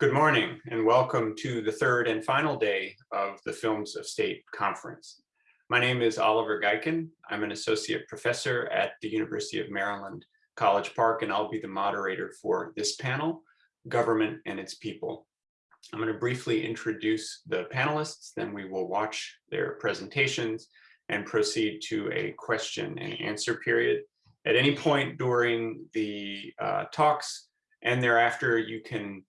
Good morning and welcome to the third and final day of the Films of State Conference. My name is Oliver Gaycken. I'm an associate professor at the University of Maryland, College Park, and I'll be the moderator for this panel, Government and Its People. I'm going to briefly introduce the panelists, then we will watch their presentations and proceed to a question and answer period. At any point during the uh, talks and thereafter, you can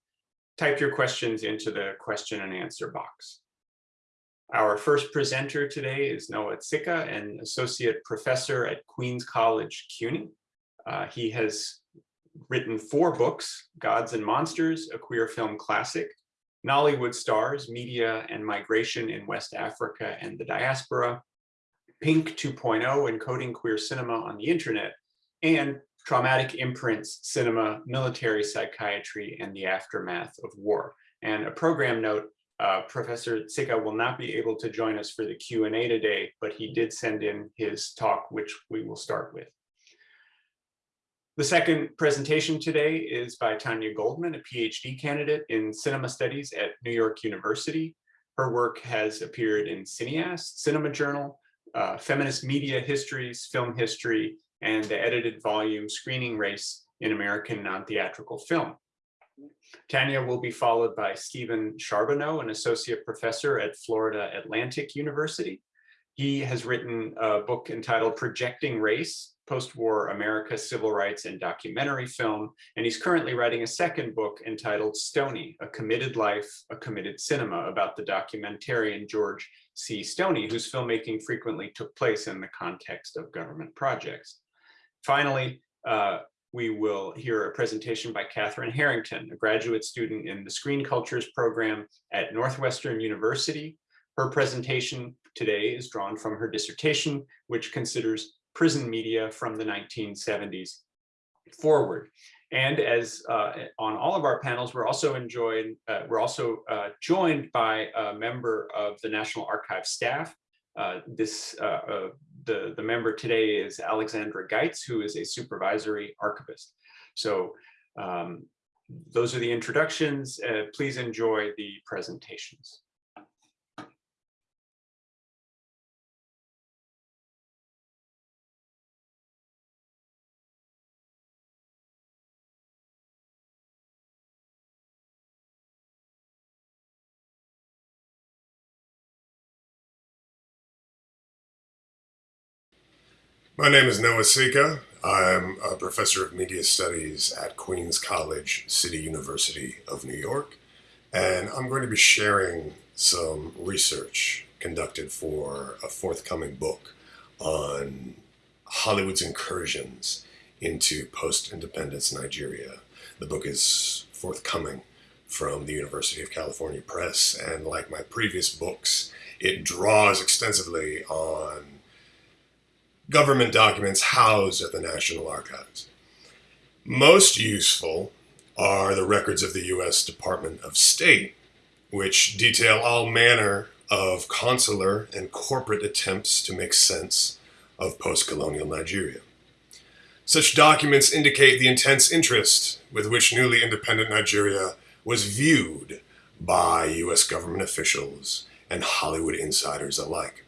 type your questions into the question and answer box. Our first presenter today is Noah Tsika, an associate professor at Queens College, CUNY. Uh, he has written four books, Gods and Monsters, a queer film classic, Nollywood Stars, Media and Migration in West Africa and the Diaspora, Pink 2.0, Encoding Queer Cinema on the Internet, and traumatic imprints, cinema, military psychiatry, and the aftermath of war. And a program note, uh, Professor Tsika will not be able to join us for the Q&A today, but he did send in his talk, which we will start with. The second presentation today is by Tanya Goldman, a PhD candidate in cinema studies at New York University. Her work has appeared in Cineaste, Cinema Journal, uh, Feminist Media Histories, Film History, and the edited volume Screening Race in American Non-Theatrical Film. Tanya will be followed by Stephen Charbonneau, an associate professor at Florida Atlantic University. He has written a book entitled Projecting Race, Post-War America, Civil Rights and Documentary Film, and he's currently writing a second book entitled Stoney, A Committed Life, A Committed Cinema, about the documentarian George C. Stoney, whose filmmaking frequently took place in the context of government projects. Finally, uh, we will hear a presentation by Catherine Harrington, a graduate student in the Screen Cultures program at Northwestern University. Her presentation today is drawn from her dissertation, which considers prison media from the 1970s forward. And as uh, on all of our panels, we're also enjoyed, uh, we're also uh, joined by a member of the National Archive staff. Uh, this uh, uh, the, the member today is Alexandra Geitz, who is a supervisory archivist. So um, those are the introductions. Uh, please enjoy the presentations. My name is Noah Tsika. I'm a professor of media studies at Queens College, City University of New York, and I'm going to be sharing some research conducted for a forthcoming book on Hollywood's incursions into post-independence Nigeria. The book is forthcoming from the University of California Press, and like my previous books, it draws extensively on government documents housed at the National Archives. Most useful are the records of the U.S. Department of State, which detail all manner of consular and corporate attempts to make sense of post-colonial Nigeria. Such documents indicate the intense interest with which newly independent Nigeria was viewed by U.S. government officials and Hollywood insiders alike.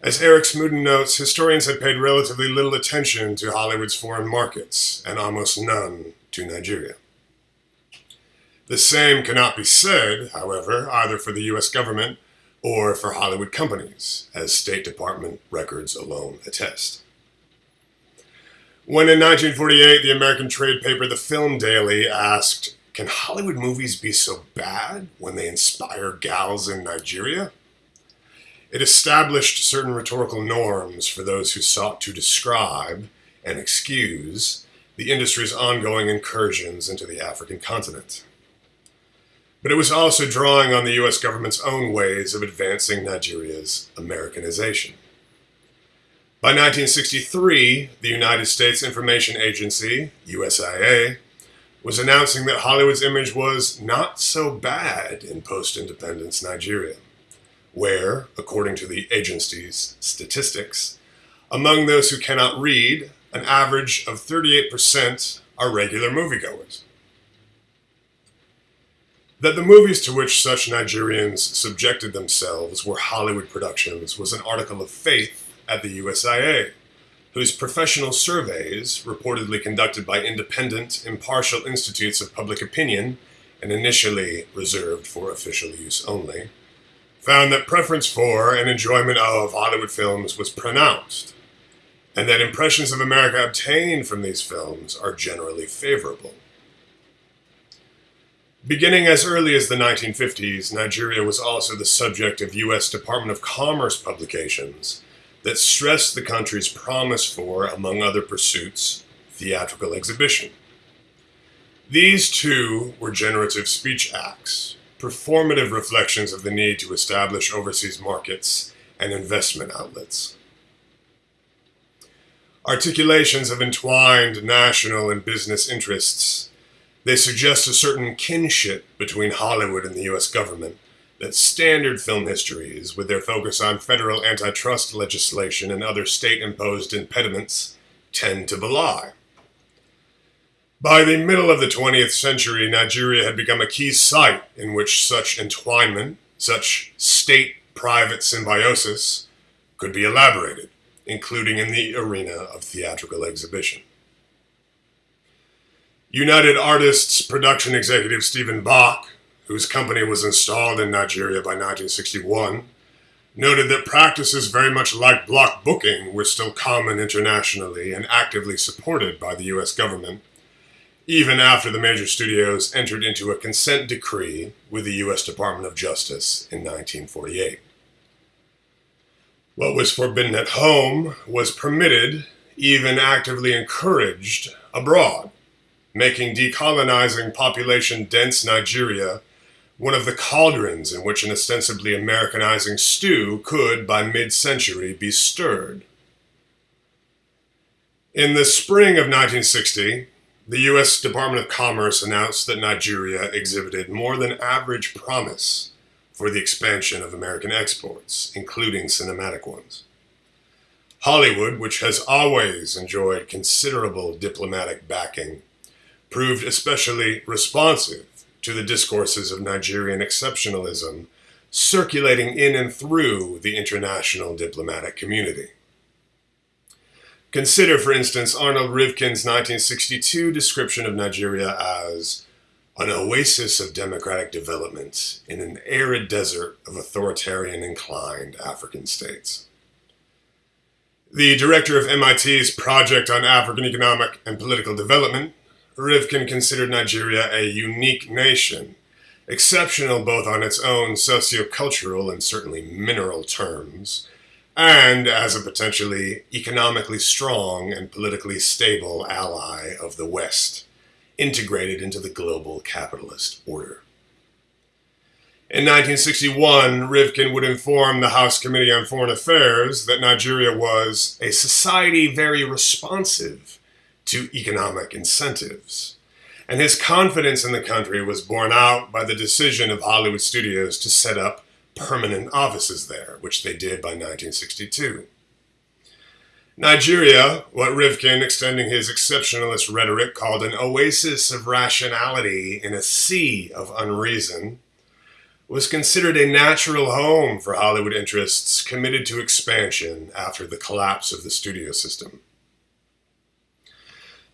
As Eric Smoodin notes, historians had paid relatively little attention to Hollywood's foreign markets, and almost none to Nigeria. The same cannot be said, however, either for the US government or for Hollywood companies, as State Department records alone attest. When in 1948 the American trade paper The Film Daily asked, Can Hollywood movies be so bad when they inspire gals in Nigeria? It established certain rhetorical norms for those who sought to describe and excuse the industry's ongoing incursions into the African continent. But it was also drawing on the US government's own ways of advancing Nigeria's Americanization. By 1963, the United States Information Agency, USIA, was announcing that Hollywood's image was not so bad in post-independence Nigeria where, according to the agency's statistics, among those who cannot read, an average of 38% are regular moviegoers. That the movies to which such Nigerians subjected themselves were Hollywood productions was an article of faith at the USIA, whose professional surveys, reportedly conducted by independent, impartial institutes of public opinion and initially reserved for official use only, found that preference for and enjoyment of Hollywood films was pronounced, and that impressions of America obtained from these films are generally favorable. Beginning as early as the 1950s, Nigeria was also the subject of U.S. Department of Commerce publications that stressed the country's promise for, among other pursuits, theatrical exhibition. These two were generative speech acts, performative reflections of the need to establish overseas markets and investment outlets. Articulations of entwined national and business interests, they suggest a certain kinship between Hollywood and the US government that standard film histories, with their focus on federal antitrust legislation and other state imposed impediments, tend to belie. By the middle of the 20th century, Nigeria had become a key site in which such entwinement, such state private symbiosis, could be elaborated, including in the arena of theatrical exhibition. United Artists production executive Stephen Bach, whose company was installed in Nigeria by 1961, noted that practices very much like block booking were still common internationally and actively supported by the US government even after the major studios entered into a consent decree with the U.S. Department of Justice in 1948. What was forbidden at home was permitted, even actively encouraged, abroad, making decolonizing population dense Nigeria one of the cauldrons in which an ostensibly Americanizing stew could, by mid century, be stirred. In the spring of 1960, the U.S. Department of Commerce announced that Nigeria exhibited more than average promise for the expansion of American exports, including cinematic ones. Hollywood, which has always enjoyed considerable diplomatic backing, proved especially responsive to the discourses of Nigerian exceptionalism circulating in and through the international diplomatic community. Consider, for instance, Arnold Rivkin's 1962 description of Nigeria as an oasis of democratic development in an arid desert of authoritarian inclined African states. The director of MIT's Project on African Economic and Political Development, Rivkin considered Nigeria a unique nation, exceptional both on its own sociocultural and certainly mineral terms, and as a potentially economically strong and politically stable ally of the West, integrated into the global capitalist order. In 1961, Rivkin would inform the House Committee on Foreign Affairs that Nigeria was a society very responsive to economic incentives. And his confidence in the country was borne out by the decision of Hollywood studios to set up permanent offices there, which they did by 1962. Nigeria, what Rivkin, extending his exceptionalist rhetoric, called an oasis of rationality in a sea of unreason, was considered a natural home for Hollywood interests committed to expansion after the collapse of the studio system.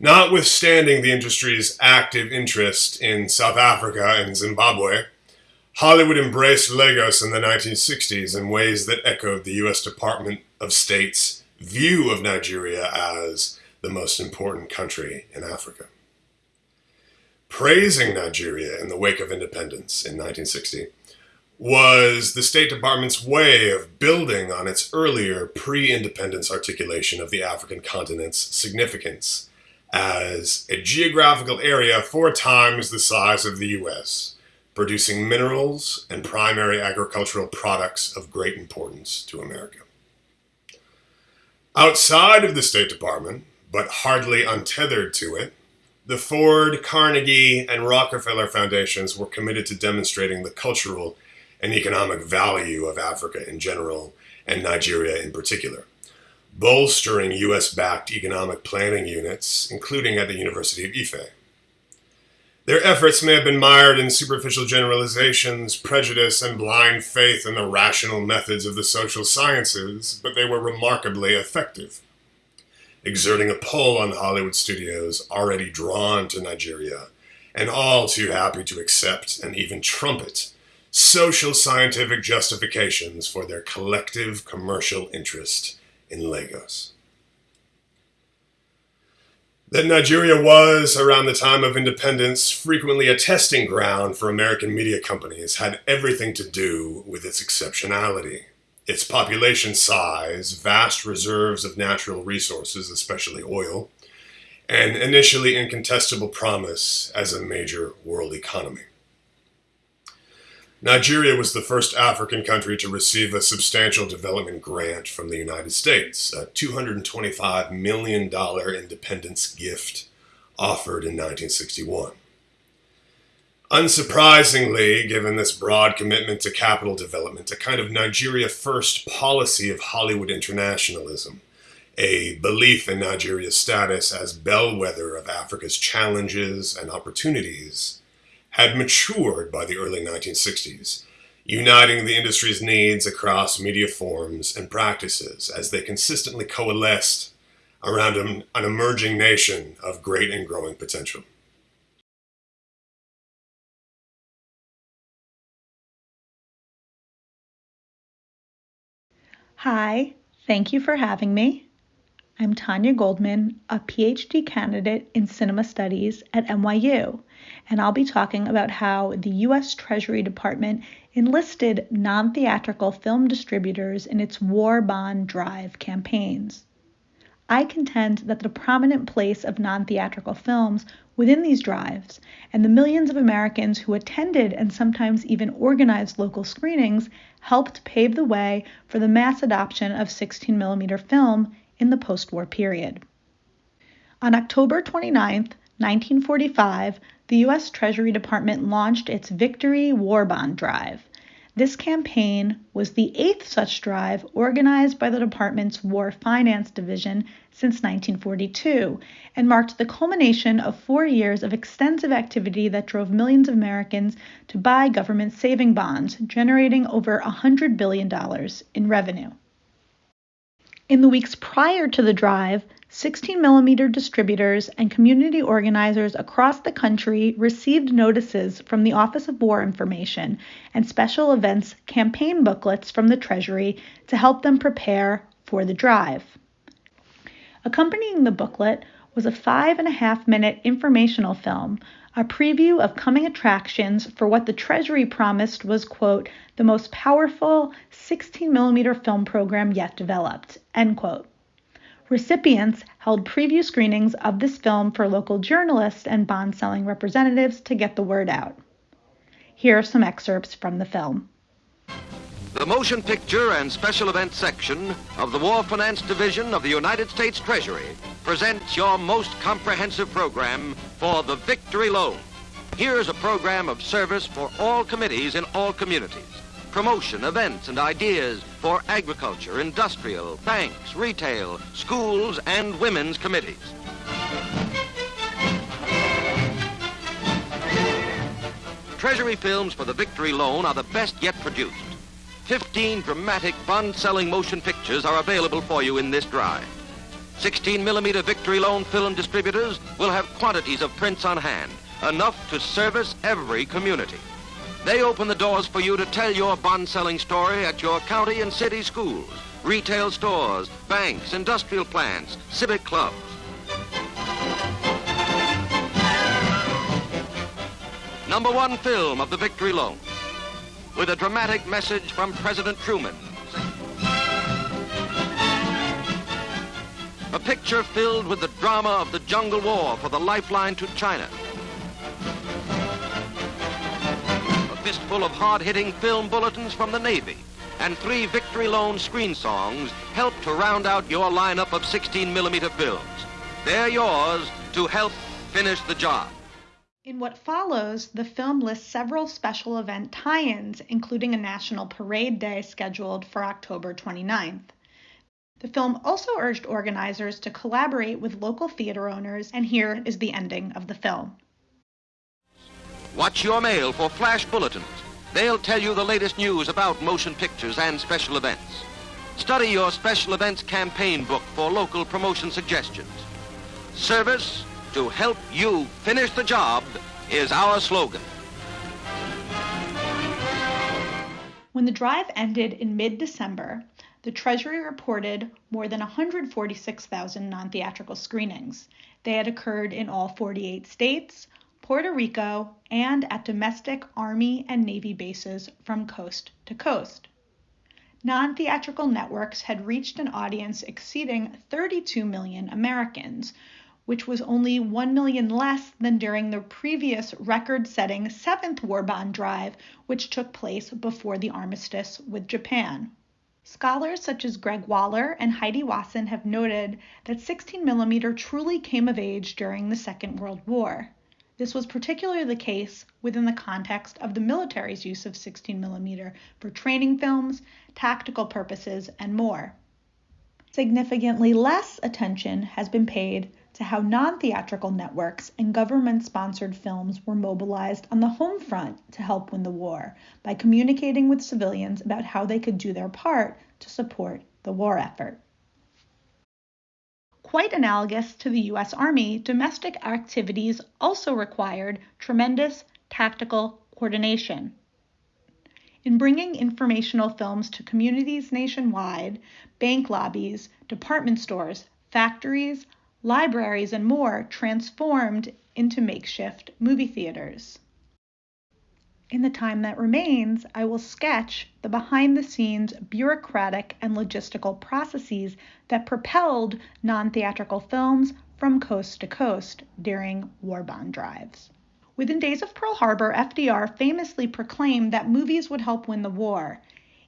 Notwithstanding the industry's active interest in South Africa and Zimbabwe, Hollywood embraced Lagos in the 1960s in ways that echoed the U.S. Department of State's view of Nigeria as the most important country in Africa. Praising Nigeria in the wake of independence in 1960 was the State Department's way of building on its earlier pre independence articulation of the African continent's significance as a geographical area four times the size of the U.S producing minerals and primary agricultural products of great importance to America. Outside of the State Department, but hardly untethered to it, the Ford, Carnegie, and Rockefeller Foundations were committed to demonstrating the cultural and economic value of Africa in general and Nigeria in particular, bolstering US backed economic planning units, including at the University of Ife. Their efforts may have been mired in superficial generalizations, prejudice, and blind faith in the rational methods of the social sciences, but they were remarkably effective, exerting a pull on Hollywood studios already drawn to Nigeria and all too happy to accept and even trumpet social scientific justifications for their collective commercial interest in Lagos. That Nigeria was, around the time of independence, frequently a testing ground for American media companies had everything to do with its exceptionality. Its population size, vast reserves of natural resources, especially oil, and initially incontestable promise as a major world economy. Nigeria was the first African country to receive a substantial development grant from the United States, a $225 million independence gift offered in 1961. Unsurprisingly, given this broad commitment to capital development, a kind of Nigeria first policy of Hollywood internationalism, a belief in Nigeria's status as bellwether of Africa's challenges and opportunities, had matured by the early 1960s, uniting the industry's needs across media forms and practices as they consistently coalesced around an, emerging nation of great and growing potential. Hi, thank you for having me. I'm Tanya Goldman, a PhD candidate in cinema studies at NYU and I'll be talking about how the U.S. Treasury Department enlisted non theatrical film distributors in its war bond drive campaigns. I contend that the prominent place of non theatrical films within these drives and the millions of Americans who attended and sometimes even organized local screenings helped pave the way for the mass adoption of 16 millimeter film in the post war period. On October 29, 1945, the U.S. Treasury Department launched its Victory War Bond Drive. This campaign was the eighth such drive organized by the department's War Finance Division since 1942 and marked the culmination of four years of extensive activity that drove millions of Americans to buy government saving bonds, generating over $100 billion in revenue. In the weeks prior to the drive, 16 millimeter distributors and community organizers across the country received notices from the Office of War Information and special events campaign booklets from the Treasury to help them prepare for the drive. Accompanying the booklet was a five and a half minute informational film, a preview of coming attractions for what the Treasury promised was, quote, the most powerful 16 millimeter film program yet developed, end quote. Recipients held preview screenings of this film for local journalists and bond selling representatives to get the word out. Here are some excerpts from the film. The motion picture and special events section of the War Finance Division of the United States Treasury presents your most comprehensive program for the Victory Loan. Here's a program of service for all committees in all communities promotion, events, and ideas for agriculture, industrial, banks, retail, schools, and women's committees. Treasury films for the Victory Loan are the best yet produced. 15 dramatic bond-selling motion pictures are available for you in this drive. 16 millimeter Victory Loan film distributors will have quantities of prints on hand, enough to service every community. They open the doors for you to tell your bond selling story at your county and city schools, retail stores, banks, industrial plants, civic clubs. Number one film of the Victory Loan with a dramatic message from President Truman. A picture filled with the drama of the jungle war for the lifeline to China. A fistful of hard-hitting film bulletins from the Navy, and three Victory Loan screen songs help to round out your lineup of 16-millimeter films. They're yours to help finish the job. In what follows, the film lists several special event tie-ins, including a National Parade Day scheduled for October 29th. The film also urged organizers to collaborate with local theater owners, and here is the ending of the film. Watch your mail for flash bulletins. They'll tell you the latest news about motion pictures and special events. Study your special events campaign book for local promotion suggestions. Service to help you finish the job is our slogan. When the drive ended in mid December, the Treasury reported more than 146,000 non theatrical screenings. They had occurred in all 48 states, Puerto Rico, and at domestic Army and Navy bases from coast to coast. Non theatrical networks had reached an audience exceeding 32 million Americans, which was only 1 million less than during the previous record setting seventh war bond drive, which took place before the armistice with Japan. Scholars such as Greg Waller and Haidee Wasson have noted that 16mm truly came of age during the Second World War. This was particularly the case within the context of the military's use of 16mm for training films, tactical purposes, and more. Significantly less attention has been paid to how non theatrical networks and government sponsored films were mobilized on the home front to help win the war by communicating with civilians about how they could do their part to support the war effort. Quite analogous to the US Army, domestic activities also required tremendous tactical coordination. In bringing informational films to communities nationwide, bank lobbies, department stores, factories, libraries, and more transformed into makeshift movie theaters. In the time that remains, I will sketch the behind the scenes bureaucratic and logistical processes that propelled non theatrical films from coast to coast during war bond drives. Within days of Pearl Harbor, FDR famously proclaimed that movies would help win the war.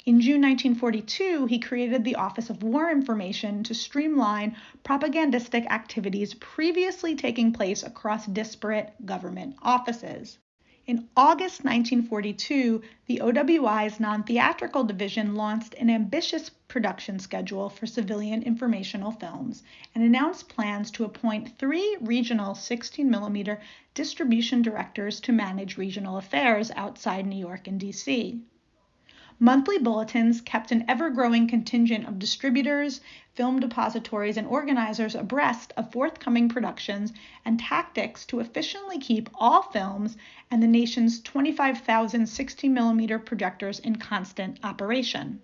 In June 1942, he created the Office of War Information to streamline propagandistic activities previously taking place across disparate government offices. In August 1942, the OWI's non theatrical division launched an ambitious production schedule for civilian informational films and announced plans to appoint three regional 16mm distribution directors to manage regional affairs outside New York and DC. Monthly bulletins kept an ever growing contingent of distributors, film depositories, and organizers abreast of forthcoming productions and tactics to efficiently keep all films and the nation's 25,000 60mm projectors in constant operation.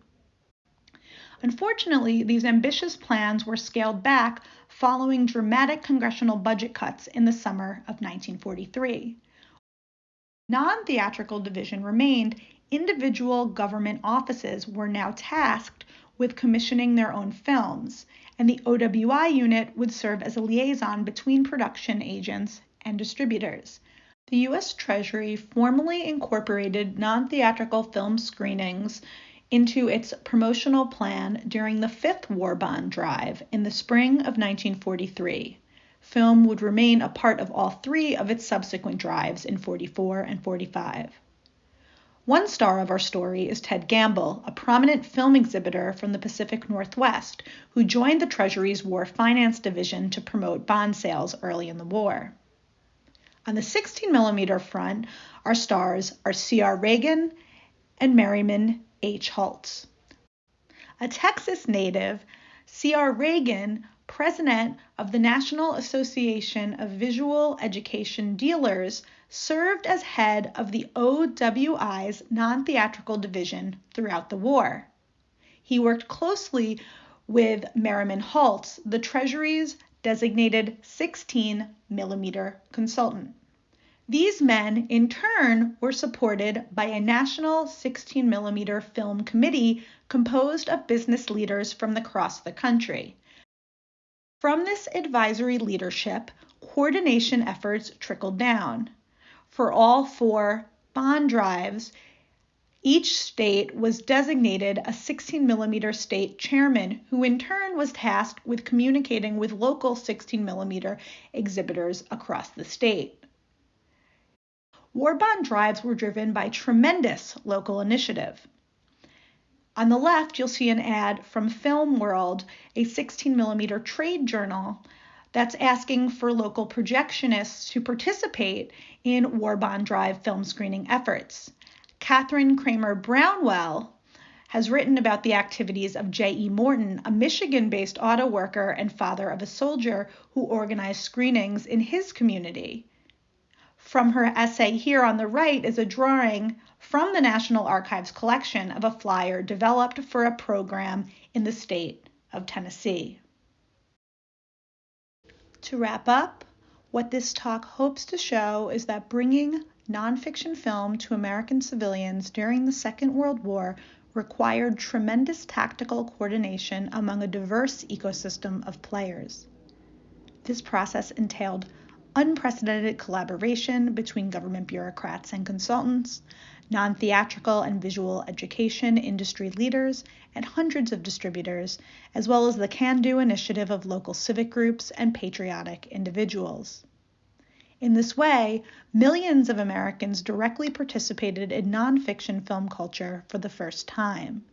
Unfortunately, these ambitious plans were scaled back following dramatic congressional budget cuts in the summer of 1943. Non theatrical division remained individual government offices were now tasked with commissioning their own films, and the OWI unit would serve as a liaison between production agents and distributors. The U.S. Treasury formally incorporated non theatrical film screenings into its promotional plan during the fifth war bond drive in the spring of 1943. Film would remain a part of all three of its subsequent drives in 44 and 45. One star of our story is Ted Gamble, a prominent film exhibitor from the Pacific Northwest who joined the Treasury's War Finance Division to promote bond sales early in the war. On the 16mm front, our stars are C.R. Reagan and Merriman H. Hults. A Texas native, C.R. Reagan president of the National Association of Visual Education Dealers, served as head of the OWI's non theatrical division throughout the war. He worked closely with Merriman Hults, the Treasury's designated 16 millimeter consultant. These men, in turn, were supported by a national 16 millimeter film committee composed of business leaders from across the country. From this advisory leadership, coordination efforts trickled down. For all four bond drives, each state was designated a 16 millimeter state chairman, who in turn was tasked with communicating with local 16 millimeter exhibitors across the state. War bond drives were driven by tremendous local initiative. On the left, you'll see an ad from Film World, a 16 millimeter trade journal That's asking for local projectionists to participate in War Bond Drive film screening efforts. Kathryn Cramer Brownell has written about the activities of J.E. Morton, a Michigan based auto worker and father of a soldier who organized screenings in his community. From her essay here on the right is a drawing from the National Archives collection of a flyer developed for a program in the state of Tennessee. To wrap up, what this talk hopes to show is that bringing nonfiction film to American civilians during the Second World War required tremendous tactical coordination among a diverse ecosystem of players. This process entailed unprecedented collaboration between government bureaucrats and consultants, non theatrical and visual education industry leaders, and hundreds of distributors, as well as the can do initiative of local civic groups and patriotic individuals. In this way, millions of Americans directly participated in nonfiction film culture for the first time.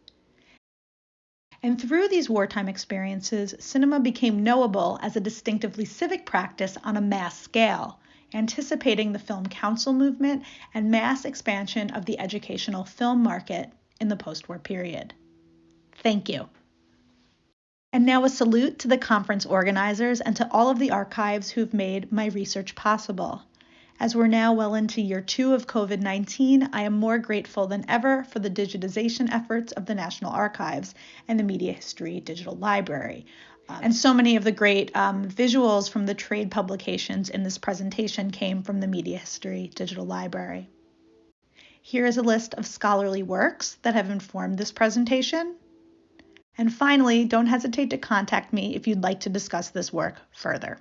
And through these wartime experiences, cinema became knowable as a distinctively civic practice on a mass scale, anticipating the Film Council movement and mass expansion of the educational film market in the post war period. Thank you. And now a salute to the conference organizers and to all of the archives who've made my research possible. As we're now well into year two of COVID 19, I am more grateful than ever for the digitization efforts of the National Archives and the Media History Digital Library. And so many of the great um, visuals from the trade publications in this presentation came from the Media History Digital Library. Here is a list of scholarly works that have informed this presentation. And finally, don't hesitate to contact me if you'd like to discuss this work further.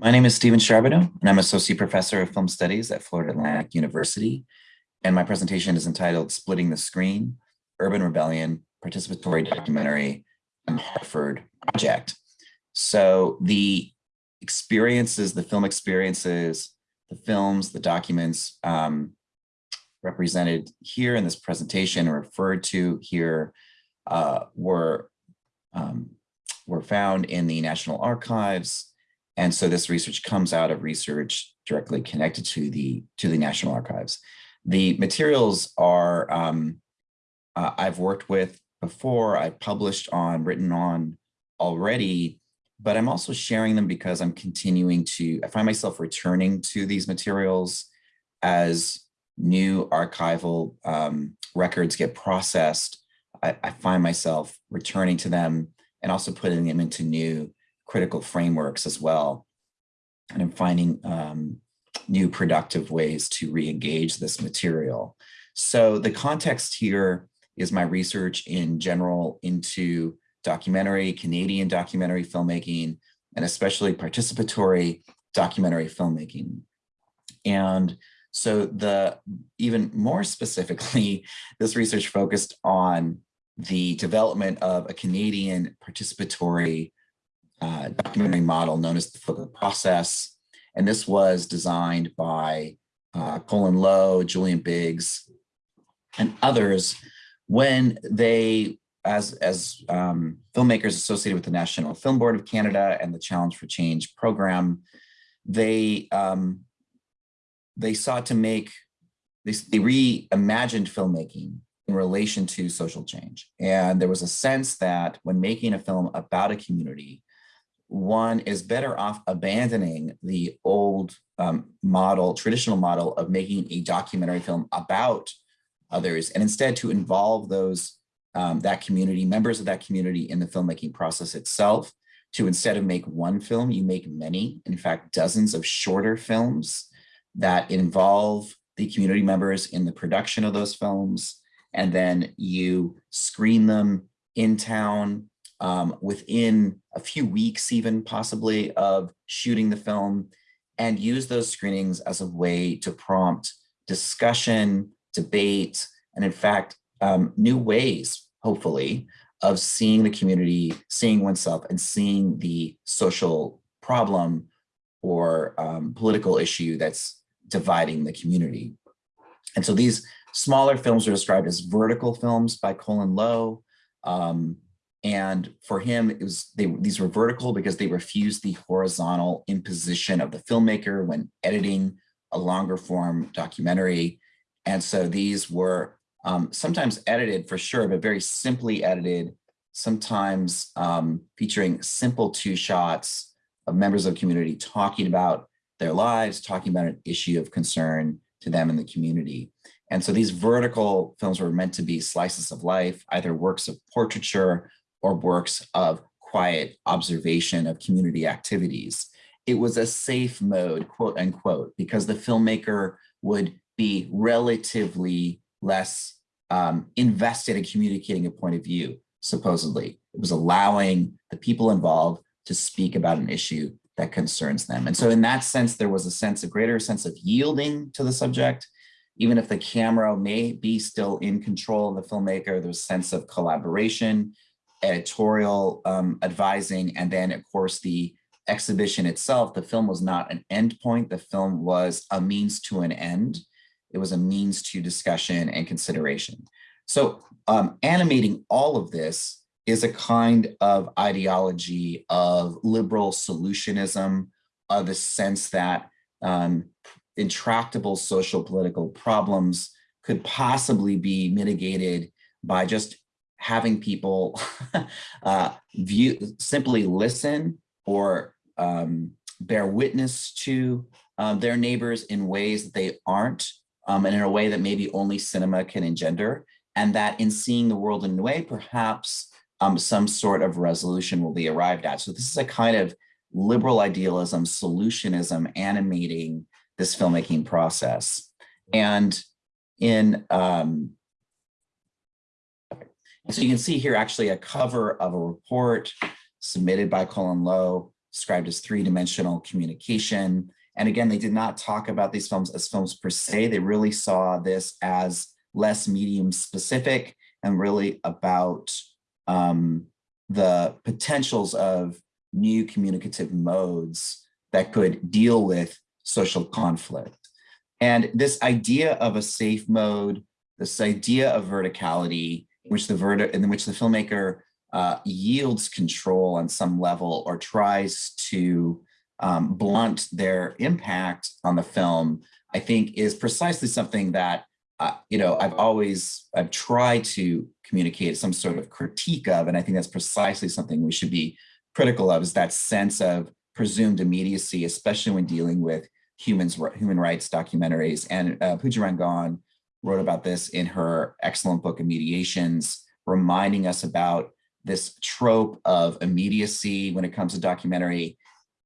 My name is Stephen Charbonneau, and I'm Associate Professor of Film Studies at Florida Atlantic University. And my presentation is entitled Splitting the Screen, Urban Rebellion, Participatory Documentary, and Hartford Project. So the experiences, the film experiences, the films, the documents um, represented here in this presentation and referred to here uh, were, um, were found in the National Archives. And so this research comes out of research directly connected to the, to the National Archives. The materials are, um, uh, I've worked with before, I've published on, written on already, but I'm also sharing them because I'm continuing to, I find myself returning to these materials as new archival um, records get processed. I, I, find myself returning to them and also putting them into new critical frameworks as well. And I'm finding um, new productive ways to re-engage this material. So the context here is my research in general into documentary, Canadian documentary filmmaking, and especially participatory documentary filmmaking. And so the even more specifically, this research focused on the development of a Canadian participatory uh, documentary model known as the Fogo Process. And this was designed by uh, Colin Low, Julian Biggs, and others when they as, as um, filmmakers associated with the National Film Board of Canada and the Challenge for Change program, they, um, they sought to make, they, they reimagined filmmaking in relation to social change. And there was a sense that when making a film about a community, one is better off abandoning the old um, model, traditional model of making a documentary film about others, and instead to involve those um, that community, members of that community in the filmmaking process itself to instead of make one film, you make many, in fact, dozens of shorter films that involve the community members in the production of those films. And then you screen them in town um, within a few weeks, even possibly of shooting the film and use those screenings as a way to prompt discussion, debate, and in fact, um, new ways hopefully, of seeing the community, seeing oneself, and seeing the social problem or um, political issue that's dividing the community. And so these smaller films are described as vertical films by Colin Low. Um, and for him, it was they these were vertical because they refused the horizontal imposition of the filmmaker when editing a longer form documentary. And so these were um, sometimes edited for sure, but very simply edited, sometimes um, featuring simple two shots of members of community talking about their lives, talking about an issue of concern to them in the community. And so these vertical films were meant to be slices of life, either works of portraiture or works of quiet observation of community activities. It was a safe mode, quote unquote, because the filmmaker would be relatively less um, invested in communicating a point of view, supposedly. It was allowing the people involved to speak about an issue that concerns them. And so in that sense, there was a sense, a greater sense of yielding to the subject, even if the camera may be still in control of the filmmaker, there's a sense of collaboration, editorial um, advising, and then of course the exhibition itself, the film was not an endpoint, the film was a means to an end. It was a means to discussion and consideration. So um, animating all of this is a kind of ideology of liberal solutionism, of the sense that um, intractable social political problems could possibly be mitigated by just having people uh, view simply listen or um, bear witness to um, their neighbors in ways that they aren't um, and in a way that maybe only cinema can engender and that in seeing the world in a way perhaps um, some sort of resolution will be arrived at. So this is a kind of liberal idealism, solutionism animating this filmmaking process. And in, um, so you can see here actually a cover of a report submitted by Colin Low, described as three-dimensional communication. And again, they did not talk about these films as films per se. They really saw this as less medium specific and really about um, the potentials of new communicative modes that could deal with social conflict. And this idea of a safe mode, this idea of verticality, which the verti in which the filmmaker uh, yields control on some level or tries to um, blunt their impact on the film, I think is precisely something that, uh, you know, I've always, I've tried to communicate some sort of critique of, and I think that's precisely something we should be critical of is that sense of presumed immediacy, especially when dealing with humans, human rights documentaries. And uh, Pooja Rangan wrote about this in her excellent book, Immediations, reminding us about this trope of immediacy when it comes to documentary,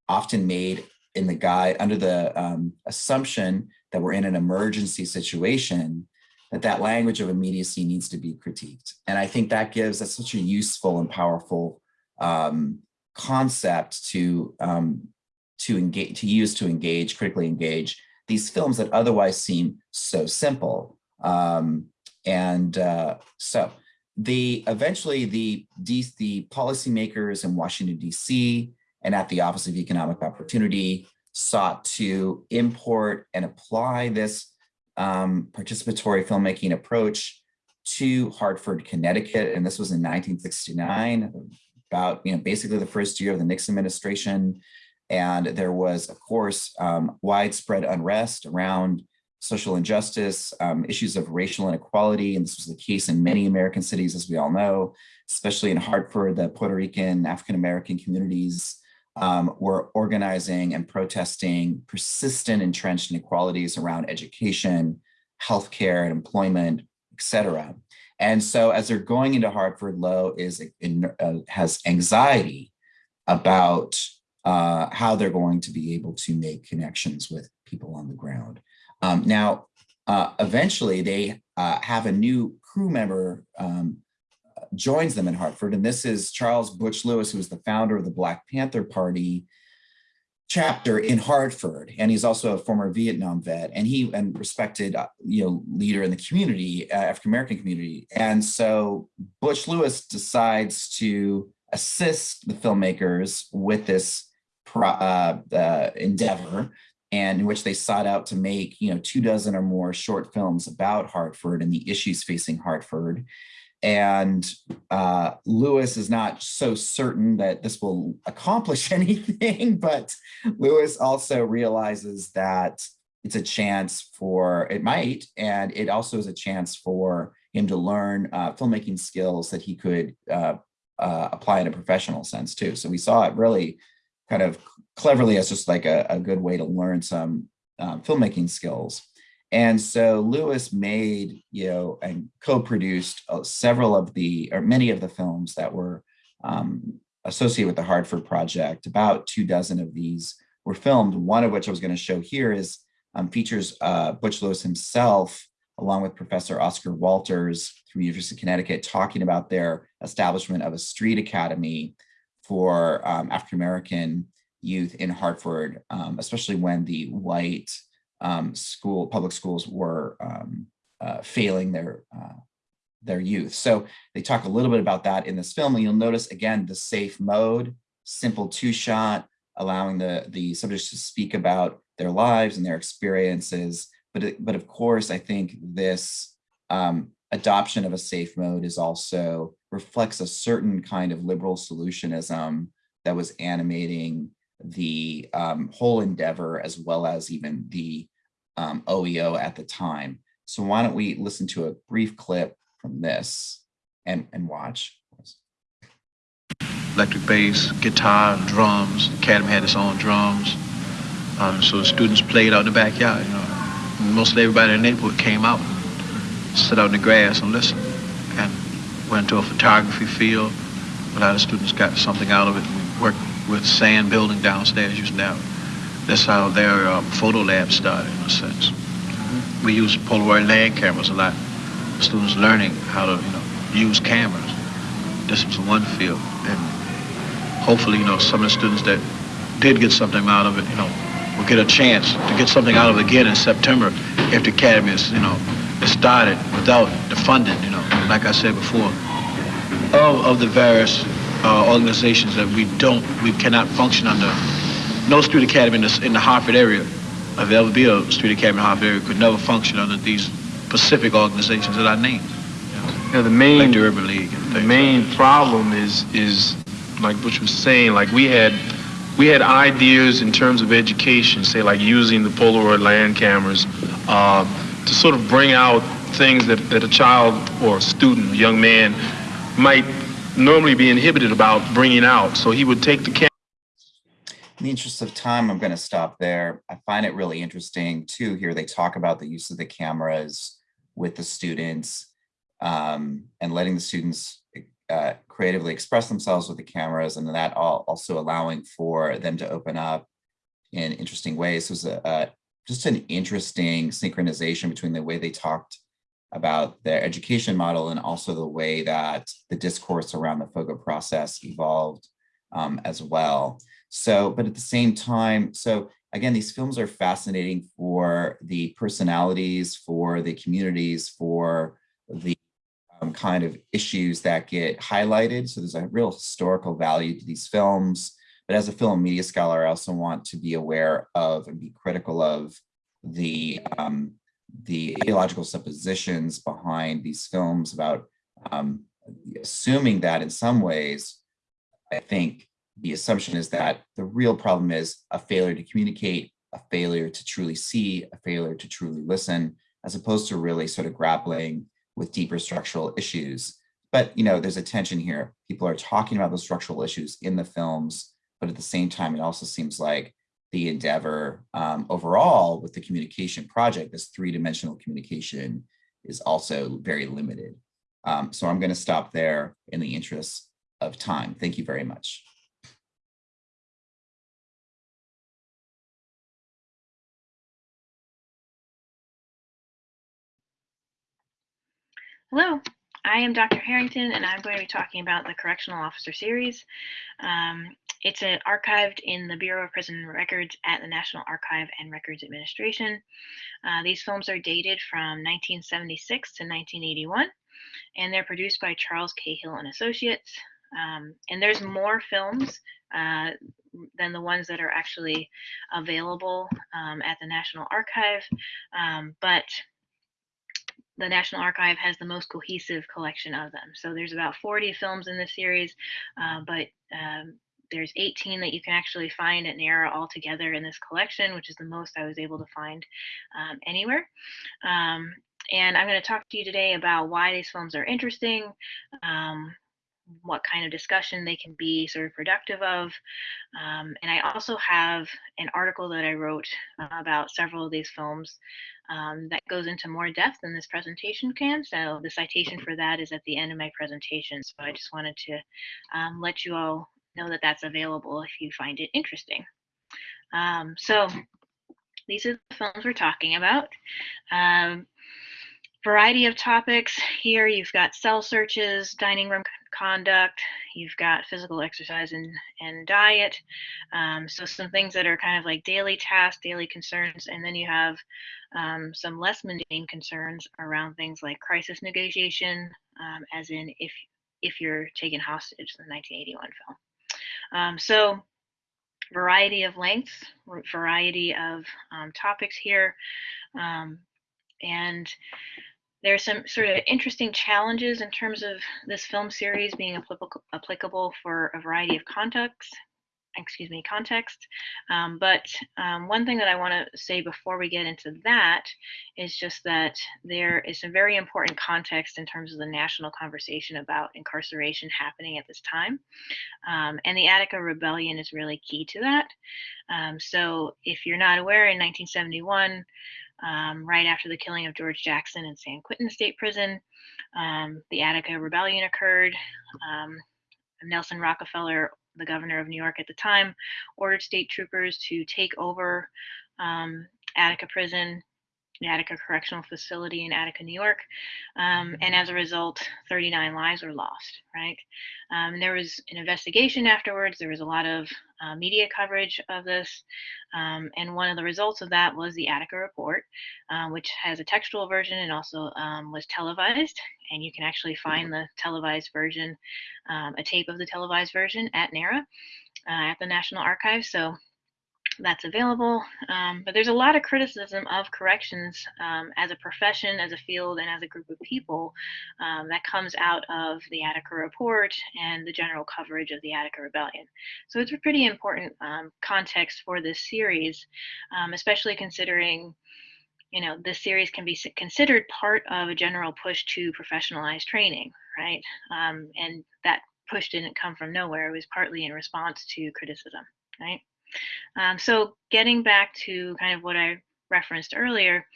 often made in the guide under the um, assumption that we're in an emergency situation, that that language of immediacy needs to be critiqued. And I think that gives us such a useful and powerful um, concept to um, to engage, to use to engage, critically engage these films that otherwise seem so simple. Um, and uh, so the eventually the, D, the policymakers in Washington, DC and at the Office of Economic Opportunity sought to import and apply this um, participatory filmmaking approach to Hartford, Connecticut. And this was in 1969, about, you know, basically the first year of the Nixon administration. And there was, of course, um, widespread unrest around social injustice, um, issues of racial inequality. And this was the case in many American cities, as we all know, especially in Hartford, the Puerto Rican, African-American communities um, were organizing and protesting persistent entrenched inequalities around education, healthcare, and employment, et cetera. And so as they're going into Hartford, Low is in, uh, has anxiety about uh, how they're going to be able to make connections with people on the ground. Um, now, uh, eventually they uh, have a new crew member um, joins them in Hartford, and this is Charles Butch Lewis, who is the founder of the Black Panther Party chapter in Hartford, and he's also a former Vietnam vet, and he and respected uh, you know leader in the community, uh, African American community, and so Butch Lewis decides to assist the filmmakers with this uh, uh, endeavor and in which they sought out to make, you know, two dozen or more short films about Hartford and the issues facing Hartford. And uh, Lewis is not so certain that this will accomplish anything, but Lewis also realizes that it's a chance for, it might, and it also is a chance for him to learn uh, filmmaking skills that he could uh, uh, apply in a professional sense too. So we saw it really kind of cleverly as just like a, a good way to learn some um, filmmaking skills. And so Lewis made, you know, and co-produced uh, several of the, or many of the films that were um, associated with the Hartford Project. About two dozen of these were filmed. One of which I was going to show here is um, features uh, Butch Lewis himself, along with Professor Oscar Walters from University of Connecticut, talking about their establishment of a street academy for um, African-American youth in Hartford, um, especially when the white um, school, public schools were um, uh, failing their uh, their youth. So they talk a little bit about that in this film. And you'll notice again, the safe mode, simple two shot, allowing the, the subjects to speak about their lives and their experiences. But, it, but of course, I think this um, adoption of a safe mode is also reflects a certain kind of liberal solutionism that was animating the um, whole endeavor as well as even the um, OEO at the time. So why don't we listen to a brief clip from this and, and watch. Electric bass, guitar, drums. Academy had its own drums. Um, so students played out in the backyard, you know. Mostly everybody in the neighborhood came out, sit out in the grass and listened. Went to a photography field. A lot of students got something out of it. We worked with sand building downstairs using that. That's how their uh, photo lab started, in a sense. We used Polaroid land cameras a lot. Students learning how to, you know, use cameras. This was one field, and hopefully, you know, some of the students that did get something out of it, you know, will get a chance to get something out of it again in September if the academy is, you know, is started without the funding, you know, like I said before. Of, of the various uh, organizations that we don't, we cannot function under. No street academy in the, in the Hartford area, if there ever be a street academy in the Hartford area, could never function under these specific organizations that I named. Yeah, the main Like the Urban League. the main like problem is is like Butch was saying, like we had we had ideas in terms of education, say like using the Polaroid land cameras uh, to sort of bring out things that, that a child or a student, a young man, might normally be inhibited about bringing out. So he would take the camera. In the interest of time, I'm going to stop there. I find it really interesting too. Here they talk about the use of the cameras with the students um, and letting the students uh, creatively express themselves with the cameras and that all, also allowing for them to open up in interesting ways. It was a, a, just an interesting synchronization between the way they talked about their education model and also the way that the discourse around the Fogo process evolved um, as well. So, but at the same time, so again, these films are fascinating for the personalities, for the communities, for the um, kind of issues that get highlighted. So there's a real historical value to these films. But as a film media scholar, I also want to be aware of and be critical of the um, the ideological suppositions behind these films about um, assuming that in some ways, I think the assumption is that the real problem is a failure to communicate, a failure to truly see, a failure to truly listen, as opposed to really sort of grappling with deeper structural issues. But you know, there's a tension here. People are talking about those structural issues in the films, but at the same time, it also seems like the endeavor um, overall with the communication project, this three-dimensional communication is also very limited. Um, so I'm going to stop there in the interest of time. Thank you very much. Hello, I am Dr. Harrington, and I'm going to be talking about the Correctional Officer Series. Um, it's uh, archived in the Bureau of Prison Records at the National Archive and Records Administration. Uh, these films are dated from 1976 to 1981, and they're produced by Charles Cahill and Associates. Um, and there's more films uh, than the ones that are actually available um, at the National Archive, um, but the National Archive has the most cohesive collection of them. So there's about 40 films in this series, uh, but um, there's 18 that you can actually find at NARA all together in this collection, which is the most I was able to find um, anywhere. Um, and I'm going to talk to you today about why these films are interesting, um, what kind of discussion they can be sort of productive of. Um, and I also have an article that I wrote uh, about several of these films um, that goes into more depth than this presentation can. So the citation for that is at the end of my presentation. So I just wanted to um, let you all know that that's available if you find it interesting. Um, so these are the films we're talking about. Variety of topics here. You've got cell searches, dining room conduct, you've got physical exercise and, and diet. Um, so some things that are kind of like daily tasks, daily concerns, and then you have um, some less mundane concerns around things like crisis negotiation, um, as in if if you're taken hostage, the 1981 film. Um, so variety of lengths, variety of um, topics here. Um, and there's some sort of interesting challenges in terms of this film series being applicable, applicable for a variety of contexts excuse me, context. Um, but um, one thing that I want to say before we get into that is just that there is some very important context in terms of the national conversation about incarceration happening at this time. Um, and the Attica Rebellion is really key to that. Um, so if you're not aware, in 1971, um, right after the killing of George Jackson in San Quentin State Prison, um, the Attica Rebellion occurred. Nelson Rockefeller the governor of New York at the time, ordered state troopers to take over um, Attica Prison, Attica Correctional Facility in Attica, New York. Um, and as a result, 39 lives were lost, right? Um, there was an investigation afterwards. There was a lot of uh, media coverage of this. Um, and one of the results of that was the Attica Report, uh, which has a textual version and also um, was televised. And you can actually find the televised version, um, a tape of the televised version at NARA, uh, at the National Archives. So that's available. Um, but there's a lot of criticism of corrections um, as a profession, as a field, and as a group of people um, that comes out of the Attica report and the general coverage of the Attica Rebellion. So it's a pretty important um, context for this series, um, especially considering you know, this series can be considered part of a general push to professionalize training, right? Um, and that push didn't come from nowhere. It was partly in response to criticism, right? Um, so getting back to kind of what I referenced earlier,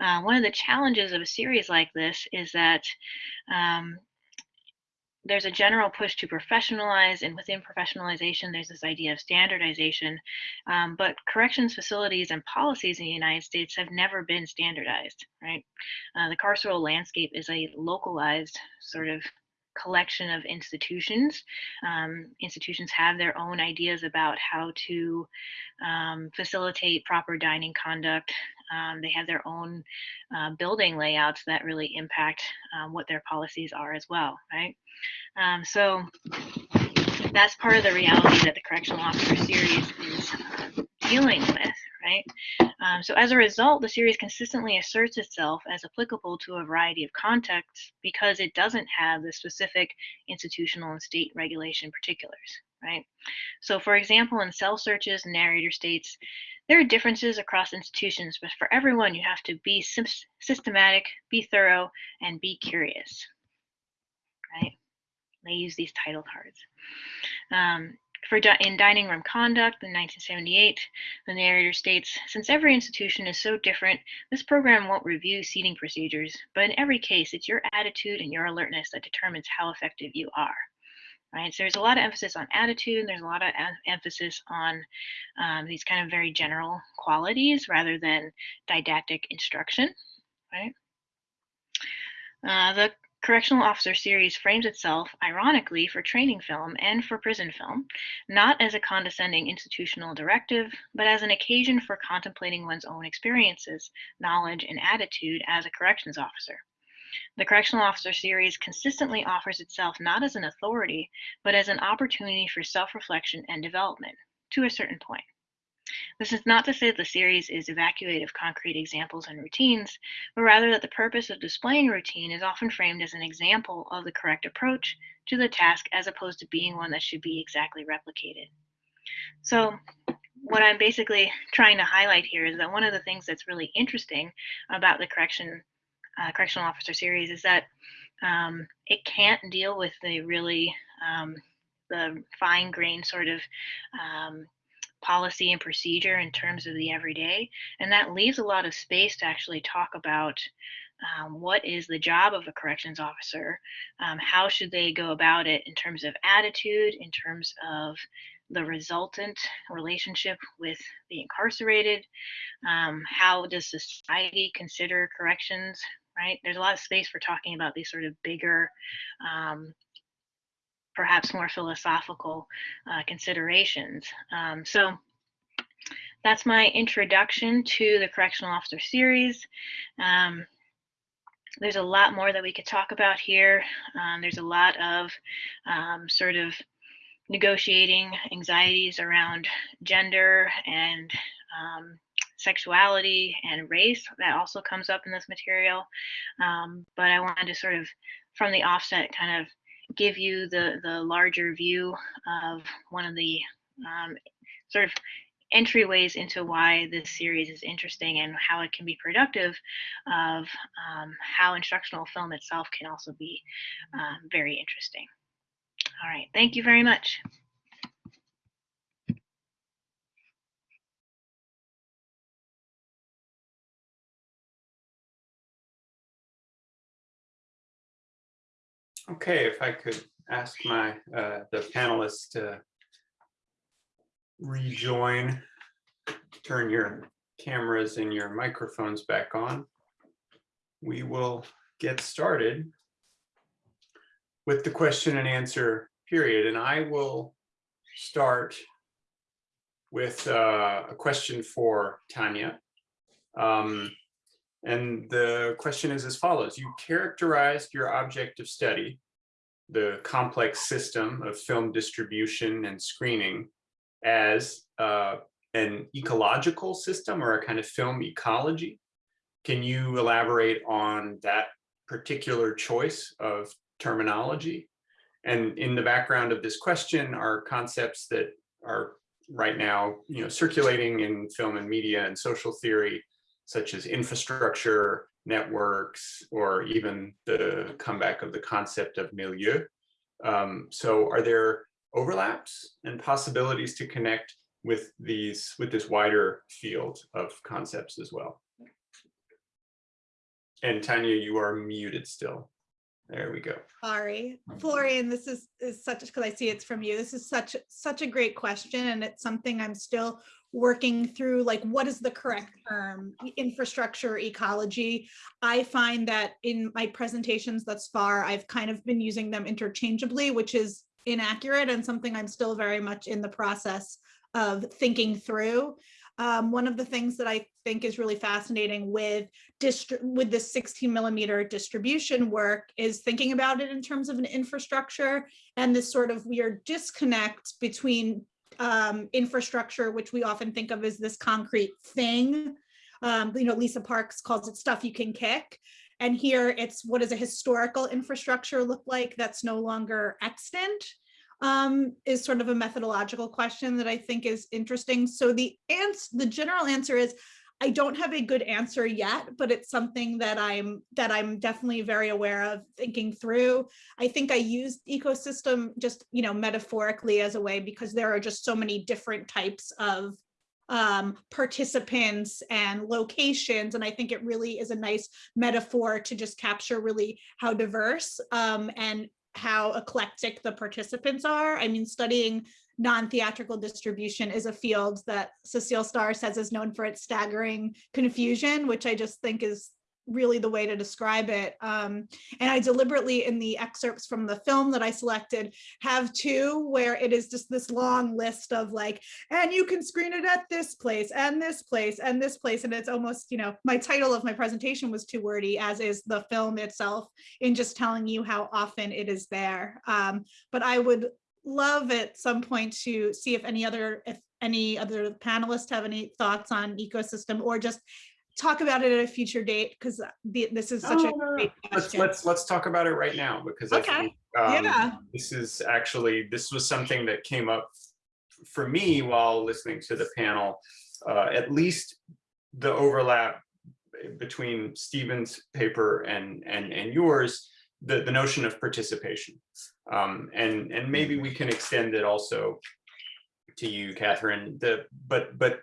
uh, one of the challenges of a series like this is that um, there's a general push to professionalize, and within professionalization, there's this idea of standardization. Um, but corrections facilities and policies in the United States have never been standardized, right? Uh, the carceral landscape is a localized sort of collection of institutions. Um, institutions have their own ideas about how to um, facilitate proper dining conduct. Um, they have their own uh, building layouts that really impact um, what their policies are as well, right? Um, so that's part of the reality that the correctional officer series is uh, dealing with, right? Um, so as a result, the series consistently asserts itself as applicable to a variety of contexts because it doesn't have the specific institutional and state regulation particulars, right? So for example, in cell searches, narrator states, there are differences across institutions, but for everyone, you have to be systematic, be thorough, and be curious, right? They use these title cards. Um, for in dining room conduct in 1978, the narrator states, since every institution is so different, this program won't review seating procedures, but in every case, it's your attitude and your alertness that determines how effective you are. Right, so there's a lot of emphasis on attitude, and there's a lot of emphasis on um, these kind of very general qualities rather than didactic instruction, right? Uh, the Correctional Officer series frames itself, ironically, for training film and for prison film, not as a condescending institutional directive, but as an occasion for contemplating one's own experiences, knowledge, and attitude as a corrections officer. The Correctional Officer Series consistently offers itself not as an authority, but as an opportunity for self-reflection and development, to a certain point. This is not to say that the series is evacuated of concrete examples and routines, but rather that the purpose of displaying routine is often framed as an example of the correct approach to the task as opposed to being one that should be exactly replicated. So what I'm basically trying to highlight here is that one of the things that's really interesting about the correction uh, correctional officer series is that um, it can't deal with the really um, the fine grained sort of um, policy and procedure in terms of the everyday. And that leaves a lot of space to actually talk about um, what is the job of a corrections officer, um, how should they go about it in terms of attitude, in terms of the resultant relationship with the incarcerated, um, how does society consider corrections, right? There's a lot of space for talking about these sort of bigger um, perhaps more philosophical uh, considerations. Um, so that's my introduction to the Correctional Officer series. Um, there's a lot more that we could talk about here. Um, there's a lot of um, sort of negotiating anxieties around gender and um, sexuality and race that also comes up in this material. Um, but I wanted to sort of, from the offset, kind of give you the, the larger view of one of the um, sort of entryways into why this series is interesting and how it can be productive of um, how instructional film itself can also be um, very interesting. All right, thank you very much. Okay, if I could ask my, uh, the panelists to rejoin, turn your cameras and your microphones back on. We will get started with the question and answer period, and I will start with uh, a question for Tanya. Um, and the question is as follows. You characterized your object of study, the complex system of film distribution and screening as uh, an ecological system or a kind of film ecology. Can you elaborate on that particular choice of terminology? And in the background of this question are concepts that are right now you know, circulating in film and media and social theory such as infrastructure, networks, or even the comeback of the concept of milieu. Um, so are there overlaps and possibilities to connect with these with this wider field of concepts as well? And Tanya, you are muted still. There we go. Sorry, Florian, this is, is such, because I see it's from you. This is such, such a great question and it's something I'm still working through like what is the correct term infrastructure ecology. I find that in my presentations thus far i've kind of been using them interchangeably which is inaccurate and something i'm still very much in the process of thinking through. Um, one of the things that I think is really fascinating with with this 16 millimeter distribution work is thinking about it in terms of an infrastructure and this sort of weird disconnect between um, infrastructure, which we often think of as this concrete thing. Um, you know, Lisa Parks calls it stuff you can kick. And here it's what does a historical infrastructure look like that's no longer extant um, is sort of a methodological question that I think is interesting. So the answer, the general answer is I don't have a good answer yet, but it's something that I'm that I'm definitely very aware of thinking through. I think I use ecosystem just, you know, metaphorically as a way because there are just so many different types of um, participants and locations. And I think it really is a nice metaphor to just capture really how diverse um, and how eclectic the participants are. I mean, studying non-theatrical distribution is a field that Cecile Starr says is known for its staggering confusion, which I just think is really the way to describe it. Um, and I deliberately in the excerpts from the film that I selected have two where it is just this long list of like, and you can screen it at this place and this place and this place. And it's almost, you know, my title of my presentation was too wordy as is the film itself in just telling you how often it is there. Um, but I would love at some point to see if any other, if any other panelists have any thoughts on ecosystem or just talk about it at a future date because this is such No, a great Let's, question. let's, let's talk about it right now because I Okay. think, um, Yeah. this is actually, this was something that came up for me while listening to the panel, uh, at least the overlap between Stephen's paper and, and, and yours, the, the notion of participation. Um, and, and maybe we can extend it also to you, Catherine, the, but, but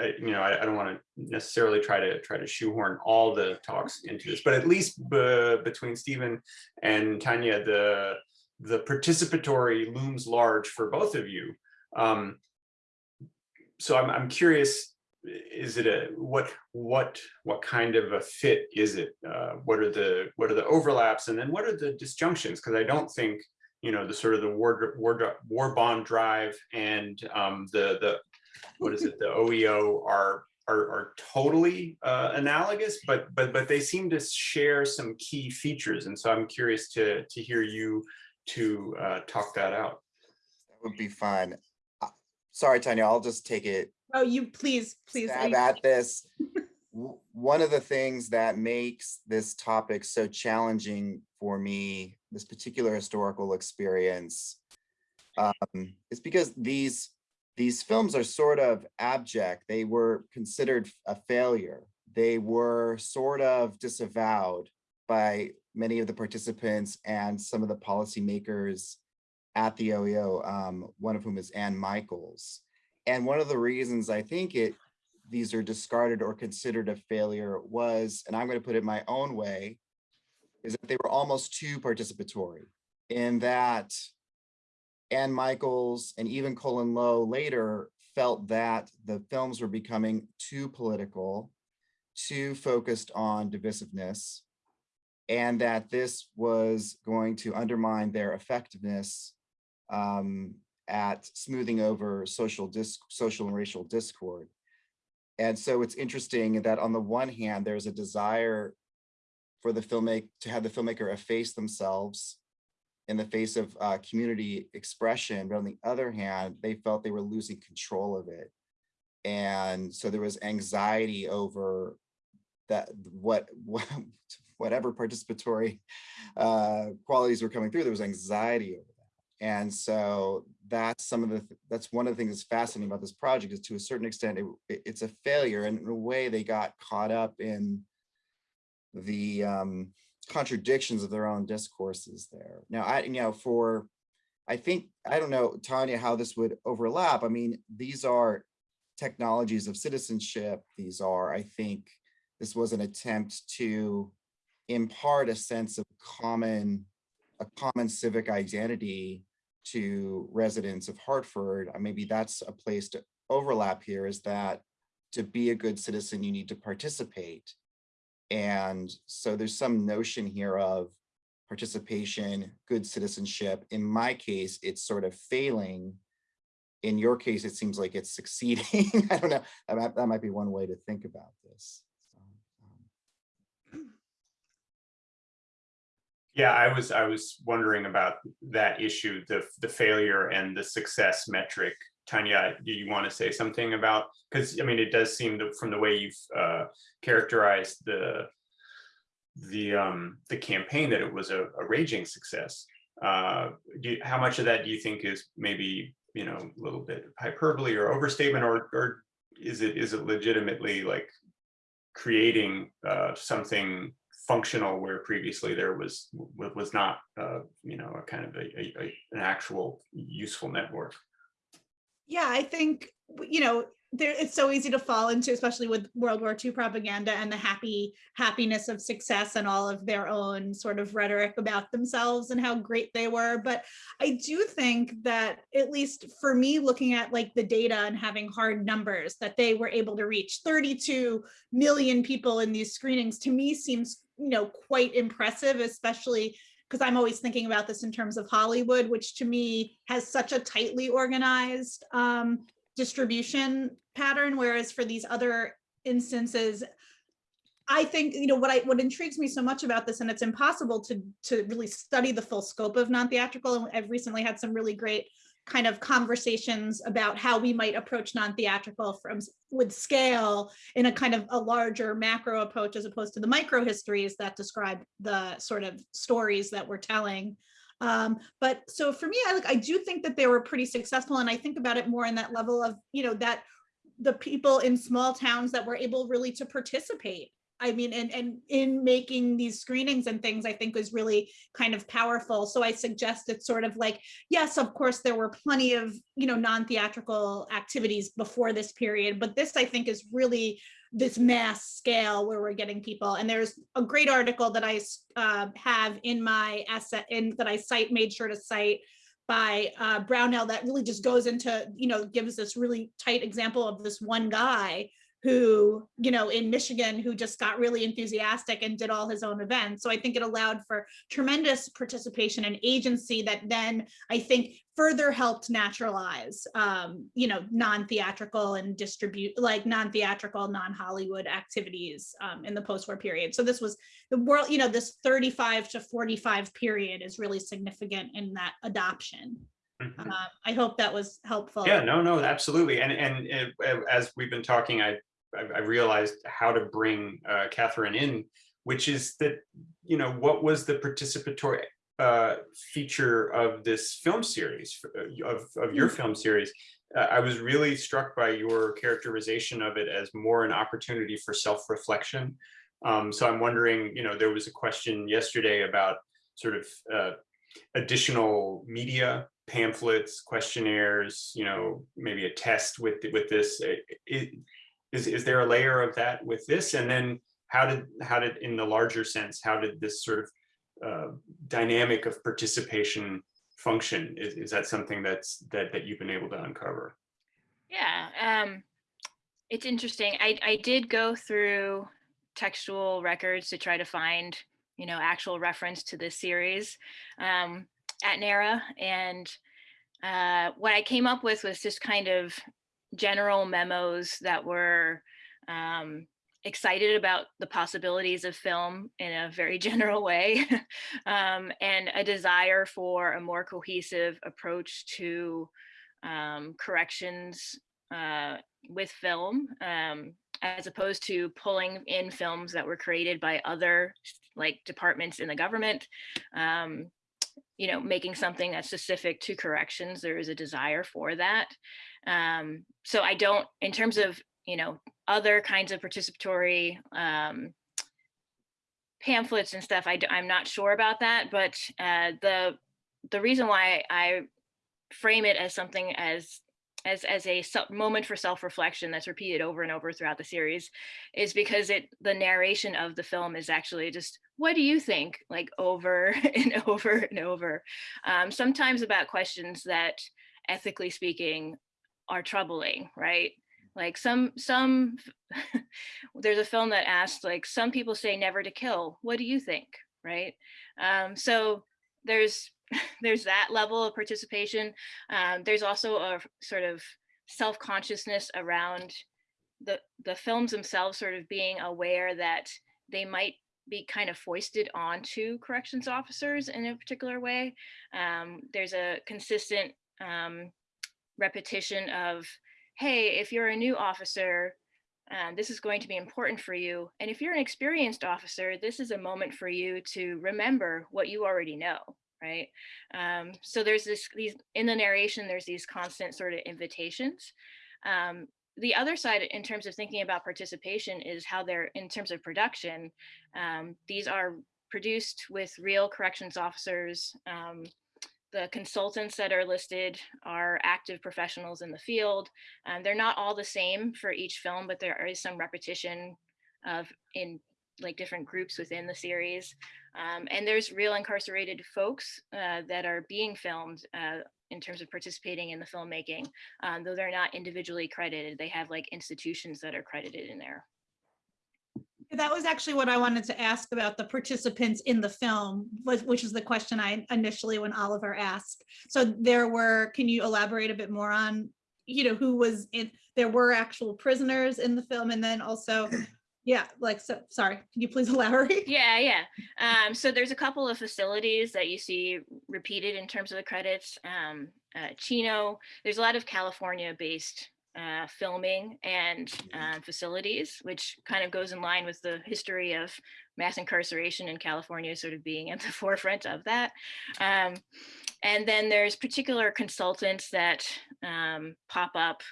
uh, you know, I, I don't want to necessarily try to try to shoehorn all the talks into this, but at least between Stephen and Tanya, the the participatory looms large for both of you. Um, so I'm I'm curious, is it a what what what kind of a fit is it? Uh, what are the what are the overlaps, and then what are the disjunctions? Because I don't think you know the sort of the war war war bond drive and um, the the what is it, the OEO are are, are totally uh, analogous, but but but they seem to share some key features, and so I'm curious to to hear you to uh, talk that out. That would be fun. Uh, Sorry, Tanya, I'll just take it Oh, you please, please. stab I- at this. One of the things that makes this topic so challenging for me, this particular historical experience, um, is because these these films are sort of abject. They were considered a failure. They were sort of disavowed by many of the participants and some of the policymakers at the OEO, um, one of whom is Ann Michaels. And one of the reasons I think it these are discarded or considered a failure was, and I'm going to put it my own way, is that they were almost too participatory in that Ann Michaels and even Colin Low later felt that the films were becoming too political, too focused on divisiveness, and that this was going to undermine their effectiveness um, at smoothing over social social and racial discord. And so it's interesting that on the one hand, there's a desire for the filmmaker to have the filmmaker efface themselves in the face of uh, community expression, but on the other hand, they felt they were losing control of it. And so there was anxiety over that what whatever participatory uh, qualities were coming through, there was anxiety over that. And so that's some of the, that's one of the things that's fascinating about this project is to a certain extent, it, it- it's a failure. And in a way they got caught up in the um, contradictions of their own discourses there. Now, I, you know, for, I think, I don't know, Tanya, how this would overlap. I mean, these are technologies of citizenship. These are, I think, this was an attempt to impart a sense of common, a common civic identity to residents of Hartford. Uh, Maybe that's a place to overlap here is that to be a good citizen, you need to participate. And so there's some notion here of participation, good citizenship. In my case, it's sort of failing. In your case, it seems like it's succeeding. I don't know. That might, that might be one way to think about this. So, um, Yeah, I was I was wondering about that issue, the the failure and the success metric. Tanya, do you want to say something about? Because I mean, it does seem that from the way you've uh, characterized the the um, the campaign that it was a, a raging success. Uh, you, how much of that do you think is maybe you know a little bit hyperbole or overstatement, or or is it is it legitimately like creating uh, something functional where previously there was was not uh, you know a kind of a, a, a- an actual useful network. Yeah, I think, you know, there it's so easy to fall into, especially with World War II propaganda and the happy happiness of success and all of their own sort of rhetoric about themselves and how great they were. But I do think that at least for me, looking at like the data and having hard numbers that they were able to reach 32 million people in these screenings to me seems you know quite impressive, especially because I'm always thinking about this in terms of Hollywood, which to me has such a tightly organized um, distribution pattern, whereas for these other instances, I think, you know, what I what intrigues me so much about this, and it's impossible to to really study the full scope of non-theatrical, and I've recently had some really great kind of conversations about how we might approach non-theatrical from with scale in a kind of a larger macro approach as opposed to the micro histories that describe the sort of stories that we're telling. Um, but so for me, I like I do think that they were pretty successful, and I think about it more in that level of you know that the people in small towns that were able really to participate I mean, and, and in making these screenings and things, I think was really kind of powerful. So I suggest it's sort of like, yes, of course, there were plenty of, you know, non-theatrical activities before this period, but this I think is really this mass scale where we're getting people. And there's a great article that I uh, have in my essay in that I cite, made sure to cite by uh, Brownell that really just goes into, you know, gives this really tight example of this one guy who, you know, in Michigan, who just got really enthusiastic and did all his own events. So I think it allowed for tremendous participation and agency that then I think further helped naturalize, um, you know, non-theatrical and distribute like non-theatrical, non-Hollywood activities um, in the post-war period. So this was the world, you know, this 35 to 45 period is really significant in that adoption. Mhm. Um, I hope that was helpful. Yeah, no, no, absolutely. And, and it- as we've been talking, I, I I realized how to bring uh, Catherine in, which is that, you know, what was the participatory uh, feature of this film series, uh, of, of your film series? Uh, I was really struck by your characterization of it as more an opportunity for self-reflection. Um, so I'm wondering, you know, there was a question yesterday about sort of uh, additional media pamphlets, questionnaires, you know, maybe a test with with this. Is, is, is there a layer of that with this? And then how did how did in the larger sense, how did this sort of uh, dynamic of participation function? Is, is that something that's that that you've been able to uncover? Yeah, um, it's interesting. I, I did go through textual records to try to find, you know, actual reference to this series. Um, at NARA. And uh, what I came up with was just kind of general memos that were um, excited about the possibilities of film in a very general way um, and a desire for a more cohesive approach to um, corrections uh, with film um, as opposed to pulling in films that were created by other like departments in the government um, you know, making something that's specific to corrections, there is a desire for that. Um, so I don't, in terms of, you know, other kinds of participatory um, pamphlets and stuff, I, I'm not sure about that, but uh, the the reason why I frame it as something as as as a moment for self-reflection that's repeated over and over throughout the series is because it the narration of the film is actually just what do you think? like over and over and over. Um, sometimes about questions that ethically speaking are troubling right like some some there's a film that asked like some people say never to kill what do you think right um, so there's there's that level of participation. Um, there's also a sort of self-consciousness around the the films themselves sort of being aware that they might be kind of foisted onto corrections officers in a particular way. Um, there's a consistent um, repetition of, hey, if you're a new officer, um, this is going to be important for you. And if you're an experienced officer, this is a moment for you to remember what you already know right? Um, so there's this, these, in the narration, there's these constant sort of invitations. Um, the other side in terms of thinking about participation is how they're, in terms of production, um, these are produced with real corrections officers. The consultants that are listed are active professionals in the field. Um, they're not all the same for each film, but there is some repetition of in like different groups within the series. Um, and there's real incarcerated folks uh, that are being filmed uh, in terms of participating in the filmmaking, um, though they're not individually credited. They have like institutions that are credited in there. That was actually what I wanted to ask about the participants in the film, which is the question I initially when Oliver asked. So there were, can you elaborate a bit more on, you know, who was in, there were actual prisoners in the film and then also, yeah, like, so, sorry, can you please elaborate? Yeah, yeah. Um, so there's a couple of facilities that you see repeated in terms of the credits. Um, uh, Chino, there's a lot of California-based uh, filming and uh, facilities, which kind of goes in line with the history of mass incarceration in California sort of being at the forefront of that. Um, and then there's particular consultants that um, pop up.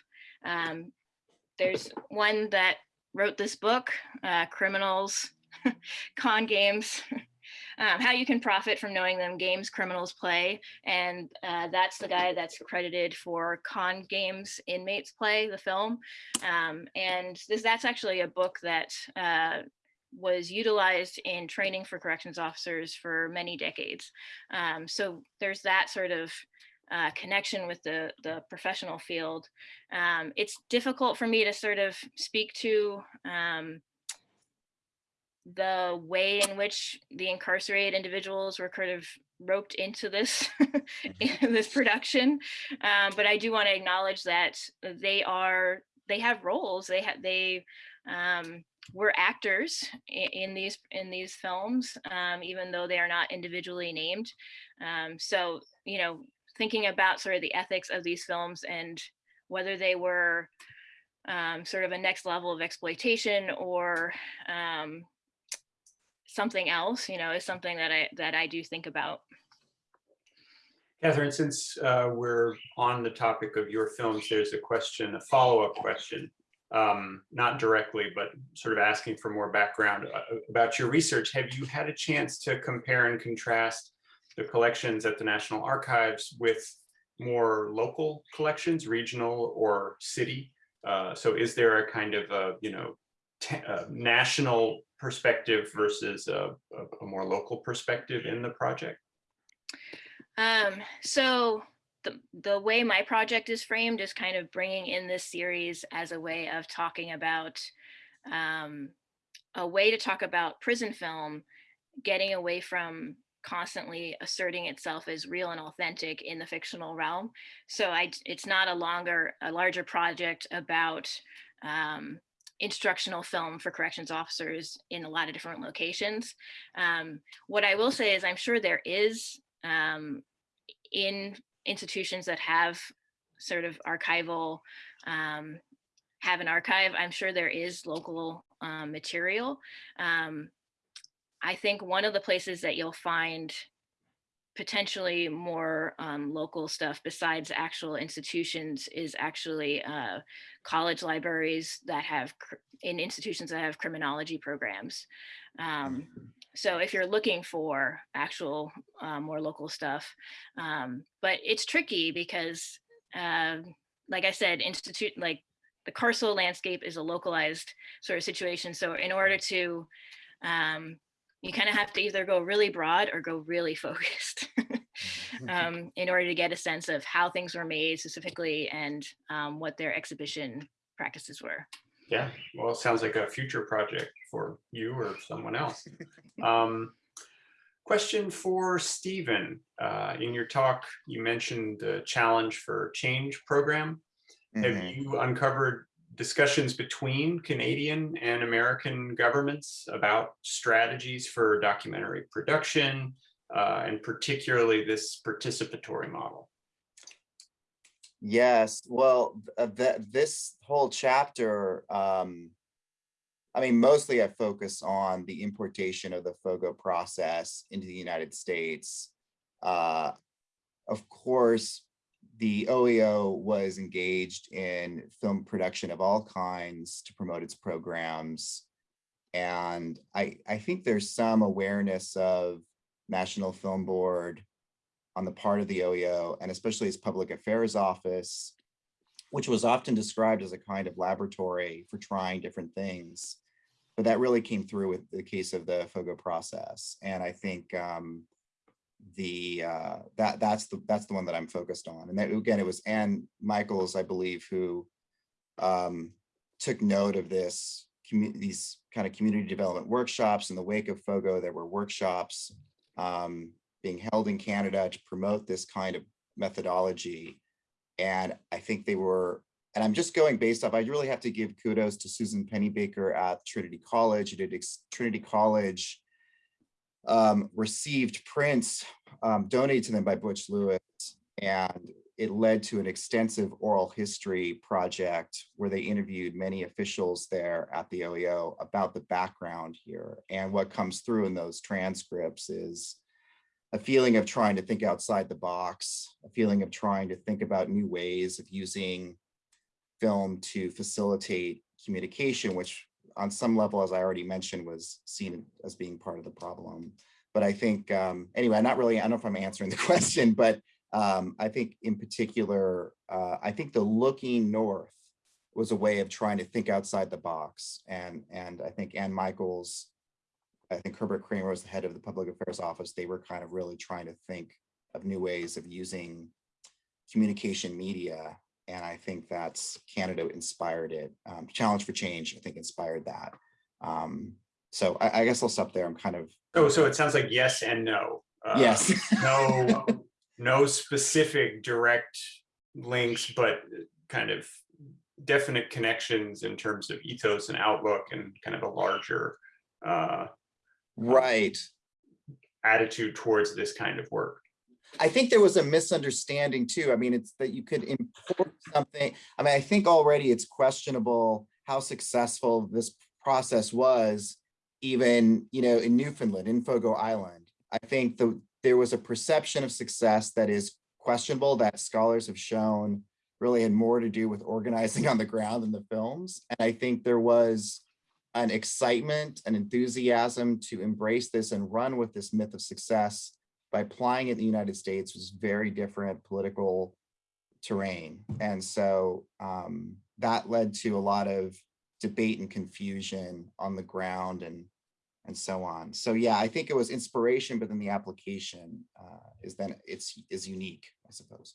Um, there's one that wrote this book, uh, Criminals, Con Games, um, How You Can Profit from Knowing Them Games Criminals Play. And uh, that's the guy that's credited for Con Games Inmates Play, the film. Um, and this that's actually a book that uh, was utilized in training for corrections officers for many decades. Um, so there's that sort of uh, connection with the, the professional field. Um, it's difficult for me to sort of speak to um, the way in which the incarcerated individuals were kind of roped into this in this production. Um, but I do want to acknowledge that they are they have roles. They have they um, were actors in, in, these in these films, um, even though they are not individually named. Um, so you know, thinking about sort of the ethics of these films and whether they were um, sort of a next level of exploitation or um, something else, you know, is something that I that I do think about. Catherine, since uh, we're on the topic of your films, there's a question, a follow-up question, um, not directly, but sort of asking for more background uh, about your research. Have you had a chance to compare and contrast the collections at the National Archives with more local collections, regional or city? Uh, so is there a kind of a, you know, a national perspective versus a, a, more local perspective in the project? Um, so the, the way my project is framed is kind of bringing in this series as a way of talking about um, a way to talk about prison film, getting away from constantly asserting itself as real and authentic in the fictional realm. So I, it's not a longer, a larger project about um, instructional film for corrections officers in a lot of different locations. Um, what I will say is I'm sure there is um, in institutions that have sort of archival, um, have an archive, I'm sure there is local um, material. Um, I think one of the places that you'll find potentially more um, local stuff besides actual institutions is actually uh, college libraries that have in institutions that have criminology programs. Um, so if you're looking for actual uh, more local stuff, um, but it's tricky because uh, like I said, institute like the carceral landscape is a localized sort of situation. So in order to um, you kind of have to either go really broad or go really focused mm-hmm. um, in order to get a sense of how things were made specifically and um, what their exhibition practices were. Yeah, well, it sounds like a future project for you or someone else. Um, question for Stephen. Uh, in your talk, you mentioned the Challenge for Change program. Mm -hmm. Have mm-hmm. you uncovered discussions between Canadian and American governments about strategies for documentary production, uh, and particularly this participatory model. Yes, well, uh, this whole chapter, um, I mean, mostly I focus on the importation of the Fogo process into the United States. Uh, of course, the OEO was engaged in film production of all kinds to promote its programs. And I, I think there's some awareness of National Film Board on the part of the OEO and especially its public affairs office, which was often described as a kind of laboratory for trying different things. But that really came through with the case of the Fogo process. And I think um, the uh, that that's the that's the one that I'm focused on. And that again, it was Ann Michaels, I believe, who um, took note of this these kind of community development workshops in the wake of Fogo. There were workshops um, being held in Canada to promote this kind of methodology. And I think they were, and I'm just going based off, I really have to give kudos to Susan Pennybacker at Trinity College. Who did Trinity College um, received prints um, donated to them by Butch Lewis. And it led to an extensive oral history project where they interviewed many officials there at the OEO about the background here. And what comes through in those transcripts is a feeling of trying to think outside the box, a feeling of trying to think about new ways of using film to facilitate communication, which on some level, as I already mentioned, was seen as being part of the problem. But I think, um, anyway, I'm not really, I don't know if I'm answering the question, but um, I think in particular, uh, I think the looking north was a way of trying to think outside the box. And, and I think Ann Michaels, I think Herbert Kramer was the head of the public affairs office. They were kind of really trying to think of new ways of using communication media. And I think that's Canada inspired it. Um, Challenge for Change, I think inspired that. Um, so I, I, guess I'll stop there. I'm kind of. Oh, so it sounds like yes and no. Uh, yes. no no specific direct links, but kind of definite connections in terms of ethos and outlook and kind of a larger uh, right attitude towards this kind of work. I think there was a misunderstanding too. I mean, it's that you could import something. I mean, I think already it's questionable how successful this process was even, you know, in Newfoundland, in Fogo Island. I think the there was a perception of success that is questionable that scholars have shown really had more to do with organizing on the ground than the films. And I think there was an excitement and enthusiasm to embrace this and run with this myth of success by applying it in the United States was very different political terrain. And so um, that led to a lot of debate and confusion on the ground and and so on. So yeah, I think it was inspiration, but then the application uh, is then it's is unique, I suppose.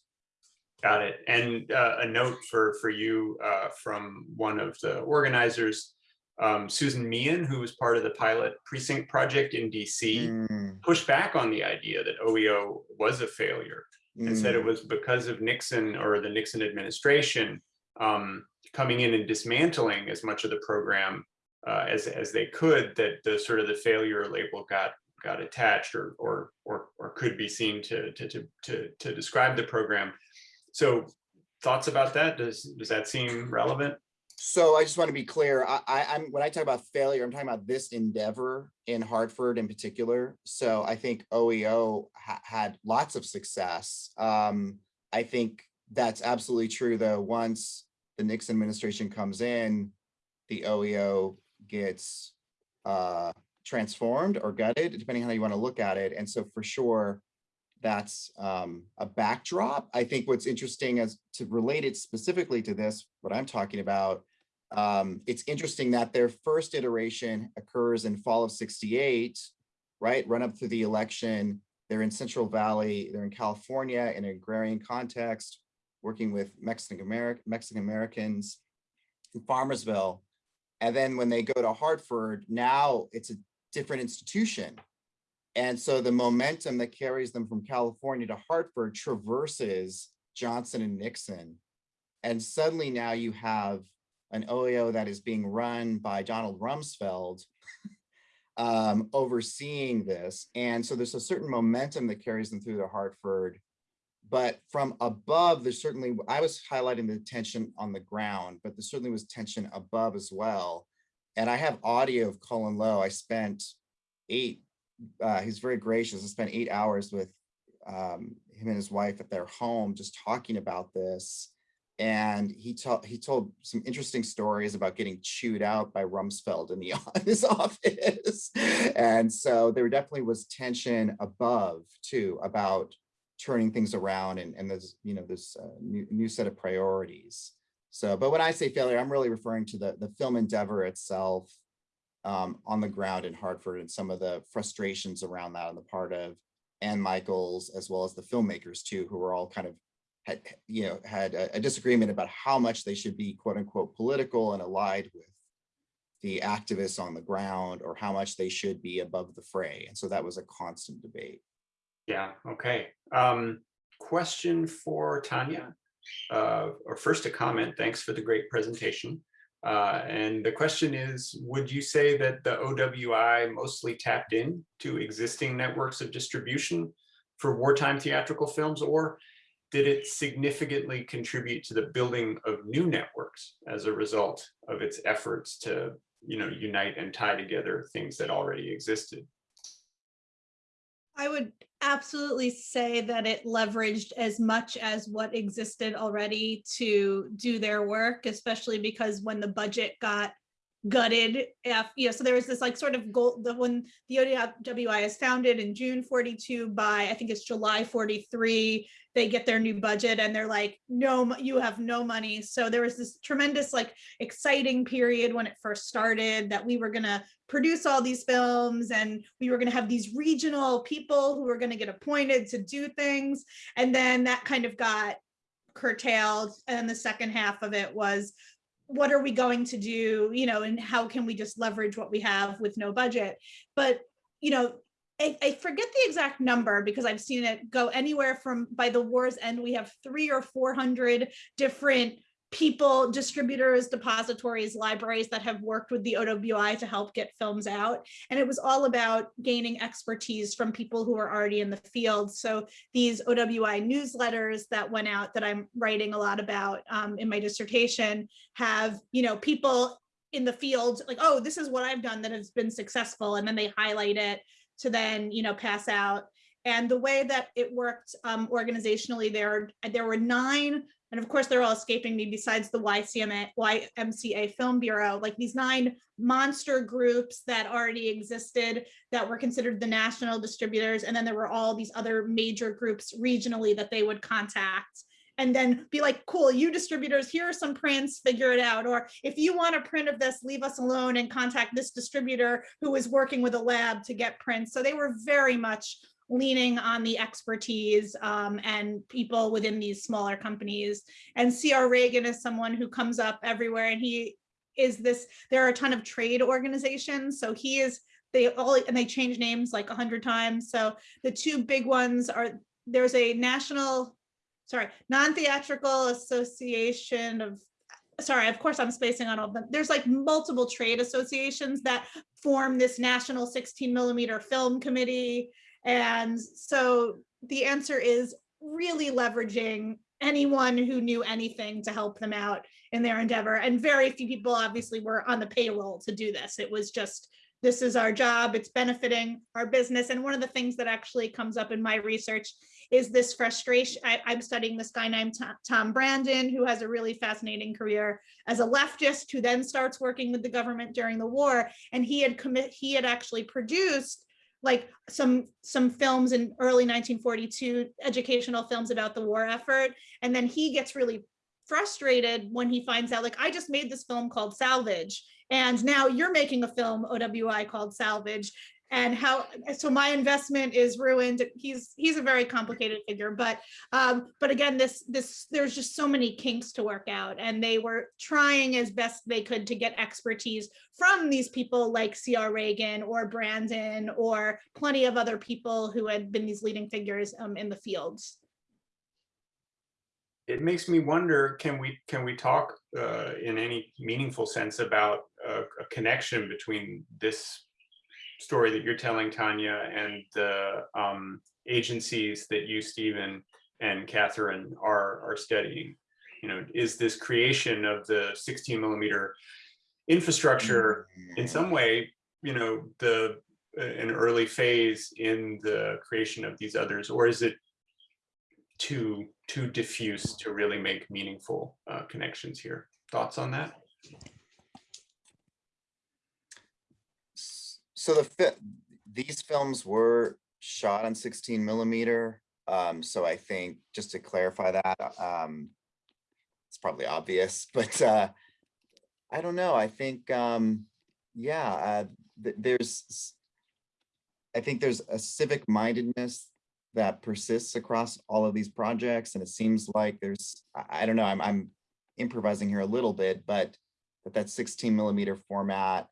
Got it. And uh, a note for for you uh, from one of the organizers, um, Susan Meehan, who was part of the pilot precinct project in DC, mm. Pushed back on the idea that OEO was a failure mm. and said it mm. was because of Nixon or the Nixon administration um, coming in and dismantling as much of the program uh, as as they could that the sort of the failure label got got attached or or or, or could be seen to, to to to to describe the program. So thoughts about that? Does does that seem relevant? So I just want to be clear. I, am when I talk about failure, I'm talking about this endeavor in Hartford in particular. So I think OEO ha had lots of success. Um, I think that's absolutely true, though. Once the Nixon administration comes in, the OEO gets uh, transformed or gutted, depending on how you want to look at it. And so for sure, that's um, a backdrop. I think what's interesting as to relate it specifically to this, what I'm talking about, um, it's interesting that their first iteration occurs in fall of 68, right? Run up through the election. They're in Central Valley, they're in California in an agrarian context, working with Mexican, American Mexican Americans in Farmersville. And then when they go to Hartford, now it's a different institution. And so the momentum that carries them from California to Hartford traverses Johnson and Nixon. And suddenly now you have an OEO that is being run by Donald Rumsfeld um, overseeing this. And so there's a certain momentum that carries them through to Hartford but from above, there's certainly, I was highlighting the tension on the ground, but there certainly was tension above as well. And I have audio of Colin Low. I spent eight, uh, he's very gracious. I spent eight hours with um, him and his wife at their home just talking about this. And he, told he told some interesting stories about getting chewed out by Rumsfeld in, the, his office. and so there definitely was tension above too about turning things around and, and there's, you know, this uh, new, new set of priorities. So, but when I say failure, I'm really referring to the, the film endeavor itself um, on the ground in Hartford and some of the frustrations around that on the part of Ann Michaels, as well as the filmmakers too, who were all kind of had, you know, had a, a disagreement about how much they should be quote unquote political and allied with the activists on the ground or how much they should be above the fray. And so that was a constant debate. Yeah, okay. Um, question for Tanya, uh, or first a comment, thanks for the great presentation. Uh, and the question is, would you say that the OWI mostly tapped in to existing networks of distribution for wartime theatrical films, or did it significantly contribute to the building of new networks as a result of its efforts to, you know, unite and tie together things that already existed? I would absolutely say that it leveraged as much as what existed already to do their work, especially because when the budget got gutted, if, you know, so there was this like sort of goal, the when the OWI is founded in June 42 by, I think it's July 43, they get their new budget and they're like, no, you have no money. So there was this tremendous like exciting period when it first started that we were gonna produce all these films and we were going to have these regional people who were going to get appointed to do things and then that kind of got curtailed and the second half of it was what are we going to do you know and how can we just leverage what we have with no budget? But you know I, I forget the exact number because I've seen it go anywhere from by the war's end we have three or four hundred different people, distributors, depositories, libraries that have worked with the OWI to help get films out. And it was all about gaining expertise from people who are already in the field. So these OWI newsletters that went out that I'm writing a lot about um, in my dissertation have, you know, people in the field like, oh, this is what I've done that has been successful. And then they highlight it to then, you know, pass out. And the way that it worked um, organizationally, there, there were nine and of course they're all escaping me besides the YCMA, YMCA Film Bureau, like these nine monster groups that already existed that were considered the national distributors. And then there were all these other major groups regionally that they would contact and then be like, cool, you distributors, here are some prints, figure it out. Or if you want a print of this, leave us alone and contact this distributor who is working with a lab to get prints. So they were very much leaning on the expertise um, and people within these smaller companies. And CR Reagan is someone who comes up everywhere and he is this, there are a ton of trade organizations. So he is, they all, and they change names like a hundred times. So the two big ones are, there's a national, sorry, non-theatrical association of sorry, of course I'm spacing on all of them. There's like multiple trade associations that form this national 16 millimeter film committee. And so the answer is really leveraging anyone who knew anything to help them out in their endeavor. And very few people obviously were on the payroll to do this. It was just, this is our job, it's benefiting our business. And one of the things that actually comes up in my research is this frustration. I, am studying this guy named Tom Brandon, who has a really fascinating career as a leftist, who then starts working with the government during the war. And he had commit, he had actually produced like some some films in early 1942 educational films about the war effort. And then he gets really frustrated when he finds out like I just made this film called Salvage and now you're making a film OWI called Salvage and how so my investment is ruined. He's he's a very complicated figure but um but again this this there's just so many kinks to work out and they were trying as best they could to get expertise from these people like cr reagan or brandon or plenty of other people who had been these leading figures um, in the fields. It makes me wonder can we can we talk uh, in any meaningful sense about a connection between this story that you're telling, Tanya, and the um, agencies that you, Stephen, and Catherine are, are studying. You know, is this creation of the 16 millimeter infrastructure in some way, you know, the an early phase in the creation of these others, or is it too too diffuse to really make meaningful uh, connections here? Thoughts on that? So the these films were shot on 16 millimeter Um, so I think just to clarify that, um, it's probably obvious, but uh, I don't know. I think, um, yeah, uh, th- there's, I think there's a civic mindedness that persists across all of these projects, and it seems like there's, I, I don't know, I'm, I'm improvising here a little bit, but that that 16 millimeter format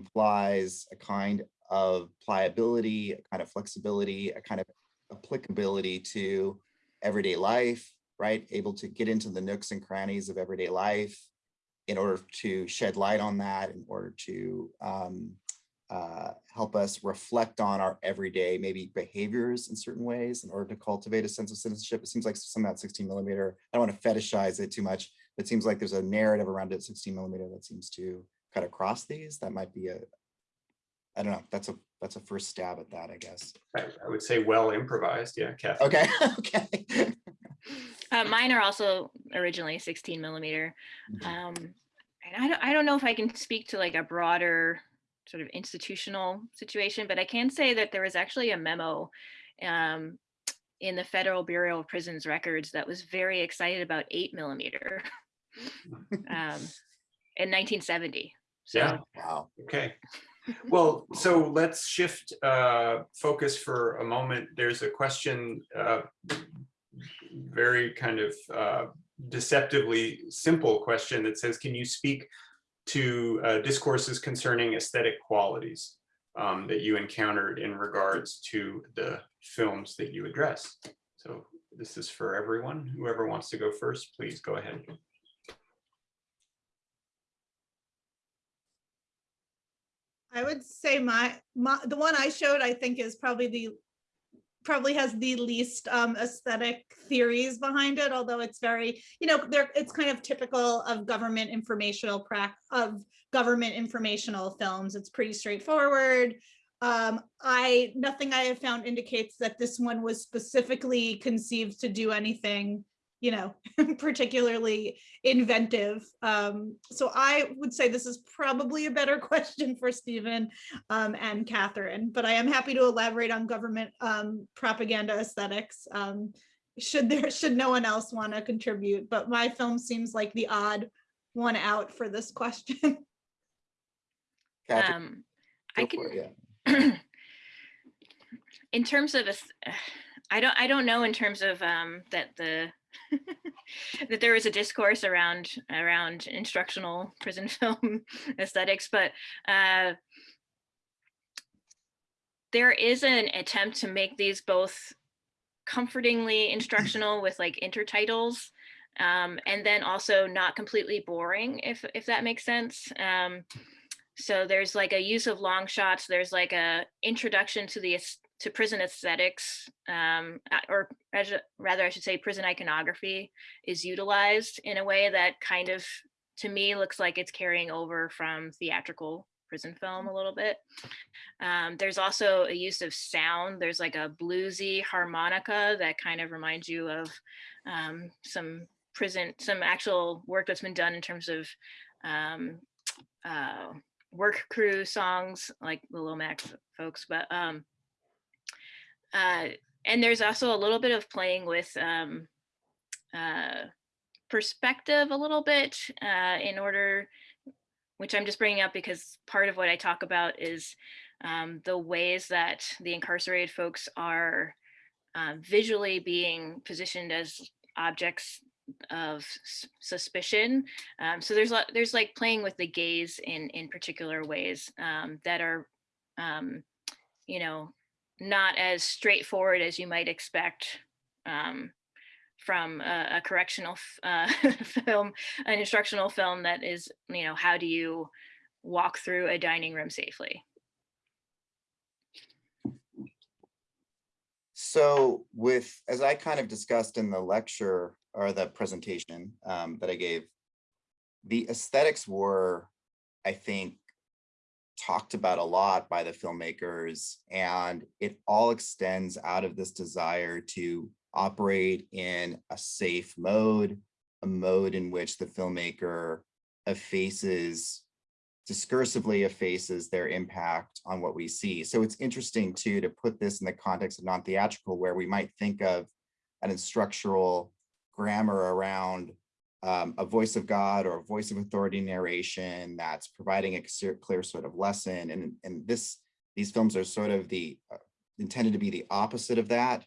implies a kind of pliability, a kind of flexibility, a kind of applicability to everyday life, right? Able to get into the nooks and crannies of everyday life in order to shed light on that, in order to um, uh, help us reflect on our everyday maybe behaviors in certain ways in order to cultivate a sense of citizenship. It seems like some of that 16 millimeter, I don't want to fetishize it too much, but it seems like there's a narrative around it 16 millimeter that seems to cut across these. That might be a, I don't know, that's a, that's a first stab at that, I guess. I, I would say well improvised, yeah, Catherine. Okay, okay. Uh, mine are also originally 16 millimeter. Mhm. Um, and I don't, I don't know if I can speak to like a broader sort of institutional situation, but I can say that there was actually a memo um, in the Federal Bureau of Prisons records that was very excited about eight millimeter um, in 1970. So Yeah. Wow. Okay. Well, so let's shift uh, focus for a moment. There's a question, uh, very kind of uh, deceptively simple question that says, can you speak to uh, discourses concerning aesthetic qualities um, that you encountered in regards to the films that you address? So this is for everyone. Whoever wants to go first, please go ahead. I would say my, my, the one I showed, I think is probably the, probably has the least um, aesthetic theories behind it, although it's very, you know, there, it's kind of typical of government informational of government informational films. It's pretty straightforward. Um, I, nothing I have found indicates that this one was specifically conceived to do anything, you know, particularly inventive. Um, so I would say this is probably a better question for Stephen um, and Catherine, but I am happy to elaborate on government um, propaganda aesthetics. Um, should there, should no one else want to contribute, but my film seems like the odd one out for this question. Catherine, um, I can, yeah. in terms of, aes- I don't, I don't know in terms of um, that the, that there was a discourse around, around instructional prison film aesthetics, but uh, there is an attempt to make these both comfortingly instructional with like intertitles um, and then also not completely boring, if, if that makes sense. Um, so there's like a use of long shots. There's like a introduction to the to prison aesthetics, um, or rather, I should say, prison iconography is utilized in a way that kind of, to me, looks like it's carrying over from theatrical prison film a little bit. Um, there's also a use of sound. There's like a bluesy harmonica that kind of reminds you of um, some prison, some actual work that's been done in terms of um, uh, work crew songs like the Lomax folks, but um, uh, and there's also a little bit of playing with um, uh, perspective a little bit uh, in order, which I'm just bringing up because part of what I talk about is um, the ways that the incarcerated folks are uh, visually being positioned as objects of suspicion. Um, so there's there's like playing with the gaze in in particular ways um, that are, um, you know, not as straightforward as you might expect um, from a, a correctional uh, film, an instructional film that is, you know, how do you walk through a dining room safely? So with, as I kind of discussed in the lecture or the presentation um, that I gave, the aesthetics were, I think, talked about a lot by the filmmakers and it all extends out of this desire to operate in a safe mode, a mode in which the filmmaker effaces discursively effaces their impact on what we see. So it's interesting too to put this in the context of non-theatrical where we might think of an instructional grammar around um, a voice of God or a voice of authority narration that's providing a clear sort of lesson. And, and this these films are sort of the uh, intended to be the opposite of that,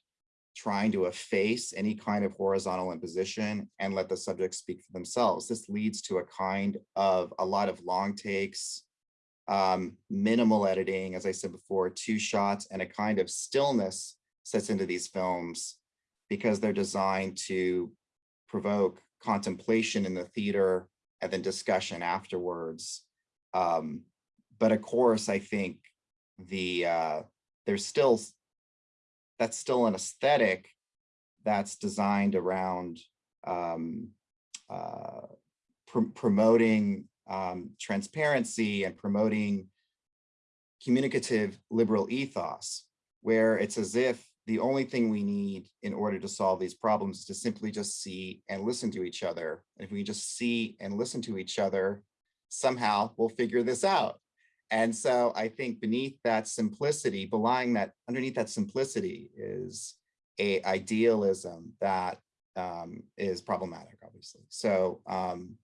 trying to efface any kind of horizontal imposition and let the subjects speak for themselves. This leads to a kind of a lot of long takes, um, minimal editing, as I said before, two shots and a kind of stillness sets into these films because they're designed to provoke contemplation in the theater and then discussion afterwards. Um, but of course, I think the uh, there's still that's still an aesthetic that's designed around um, uh, pr promoting um, transparency and promoting communicative liberal ethos, where it's as if the only thing we need in order to solve these problems is to simply just see and listen to each other. And if we just see and listen to each other, somehow we'll figure this out. And so I think beneath that simplicity, belying that underneath that simplicity is a idealism that um, is problematic, obviously. So, um,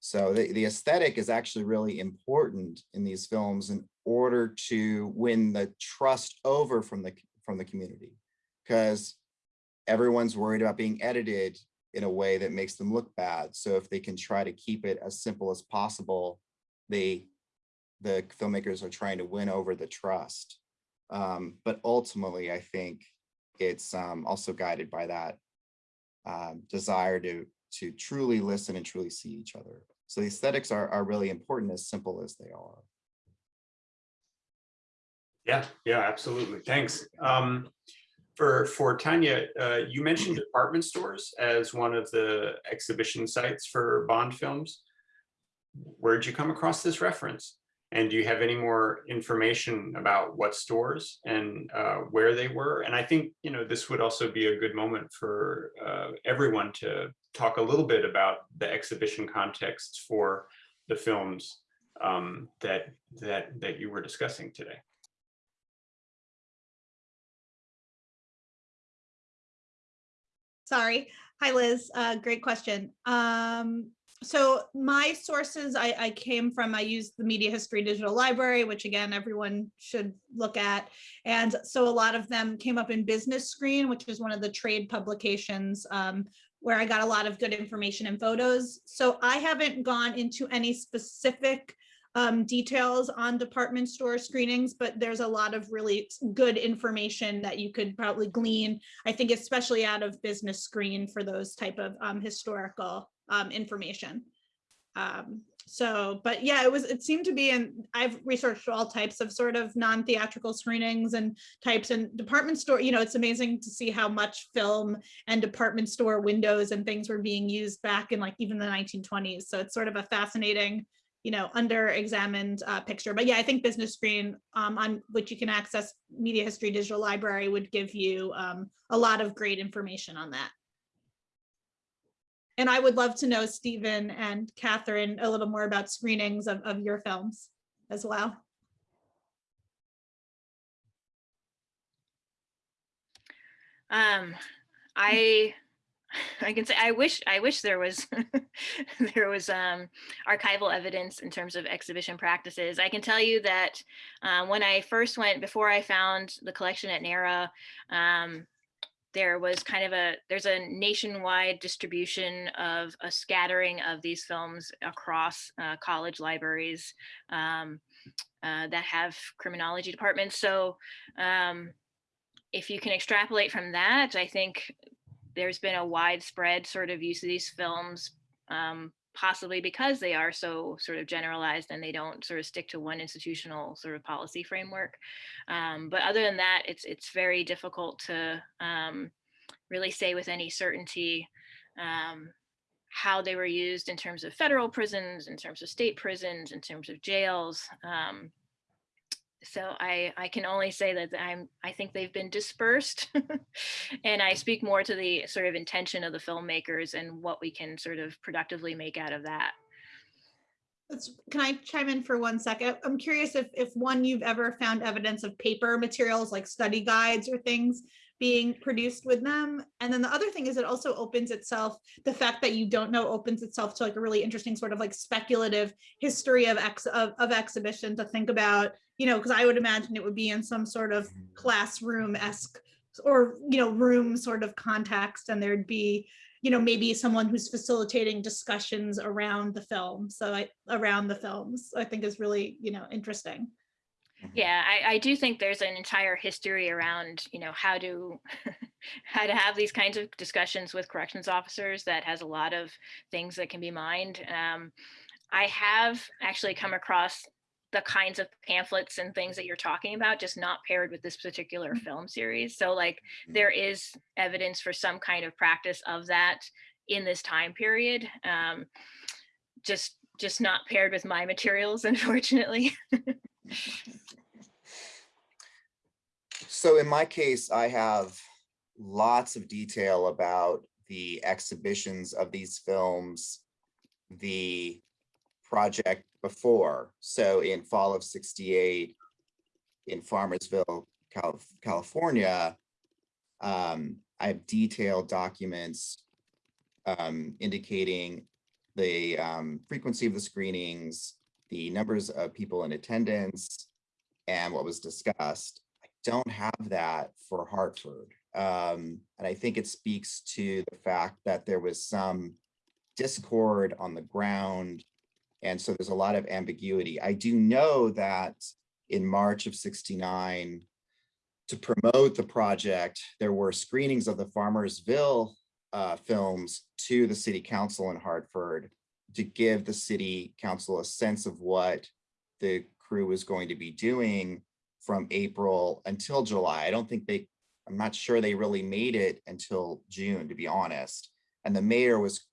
so the, the aesthetic is actually really important in these films in order to win the trust over from the from the community because everyone's worried about being edited in a way that makes them look bad. So if they can try to keep it as simple as possible, they the filmmakers are trying to win over the trust. Um, but ultimately, I think it's um, also guided by that um, desire to to truly listen and truly see each other. So the aesthetics are, are really important as simple as they are. Yeah, yeah, absolutely. Thanks. Um, for for Tanya, uh, you mentioned department stores as one of the exhibition sites for Bond films. Where'd you come across this reference? And do you have any more information about what stores and uh, where they were? And I think you know this would also be a good moment for uh, everyone to talk a little bit about the exhibition context for the films um, that that that you were discussing today. Sorry. Hi, Liz. Uh, great question. Um, so my sources I, I, came from, I used the Media History Digital Library, which again, everyone should look at. And so a lot of them came up in Business Screen, which is one of the trade publications um, where I got a lot of good information and photos. So I haven't gone into any specific um, details on department store screenings, but there's a lot of really good information that you could probably glean, I think, especially out of business screen for those type of um, historical um, information. Um, so, but yeah, it was, it seemed to be, and I've researched all types of sort of non-theatrical screenings and types and department store, you know, it's amazing to see how much film and department store windows and things were being used back in like even the 1920s. So it's sort of a fascinating you know, under examined uh, picture. But yeah, I think Business Screen, um, on which you can access Media History Digital Library would give you um, a lot of great information on that. And I would love to know, Stephen and Catherine, a little more about screenings of, of your films as well. Um, I I can say I wish I wish there was there was um, archival evidence in terms of exhibition practices. I can tell you that um, when I first went before I found the collection at NARA, um, there was kind of a there's a nationwide distribution of a scattering of these films across uh, college libraries um, uh, that have criminology departments. So um, if you can extrapolate from that, I think there's been a widespread sort of use of these films, um, possibly because they are so sort of generalized and they don't sort of stick to one institutional sort of policy framework. Um, but other than that, it's it's very difficult to um, really say with any certainty um, how they were used in terms of federal prisons, in terms of state prisons, in terms of jails. Um, so I, I can only say that I'm, I think they've been dispersed and I speak more to the sort of intention of the filmmakers and what we can sort of productively make out of that. Let's, can I chime in for one second? I'm curious if, if one, you've ever found evidence of paper materials like study guides or things being produced with them. And then the other thing is it also opens itself, the fact that you don't know opens itself to like a really interesting sort of like speculative history of ex of, of exhibition to think about, you know, because I would imagine it would be in some sort of classroom-esque or, you know, room sort of context and there'd be, you know, maybe someone who's facilitating discussions around the film. So I, around the films, I think is really, you know, interesting. Yeah, I, I do think there's an entire history around, you know, how to how to have these kinds of discussions with corrections officers that has a lot of things that can be mined. Um, I have actually come across the kinds of pamphlets and things that you're talking about, just not paired with this particular film series. So like there is evidence for some kind of practice of that in this time period. Um, just just not paired with my materials, unfortunately. So in my case, I have lots of detail about the exhibitions of these films, the project before. So in fall of 68, in Farmersville, California, um, I have detailed documents um, indicating the um, frequency of the screenings, the numbers of people in attendance, and what was discussed. I don't have that for Hartford. Um, and I think it speaks to the fact that there was some discord on the ground. And so there's a lot of ambiguity. I do know that in March of 69, to promote the project, there were screenings of the Farmersville uh, films to the city council in Hartford to give the city council a sense of what the crew was going to be doing from April until July. I don't think they, I'm not sure they really made it until June, to be honest. And the mayor was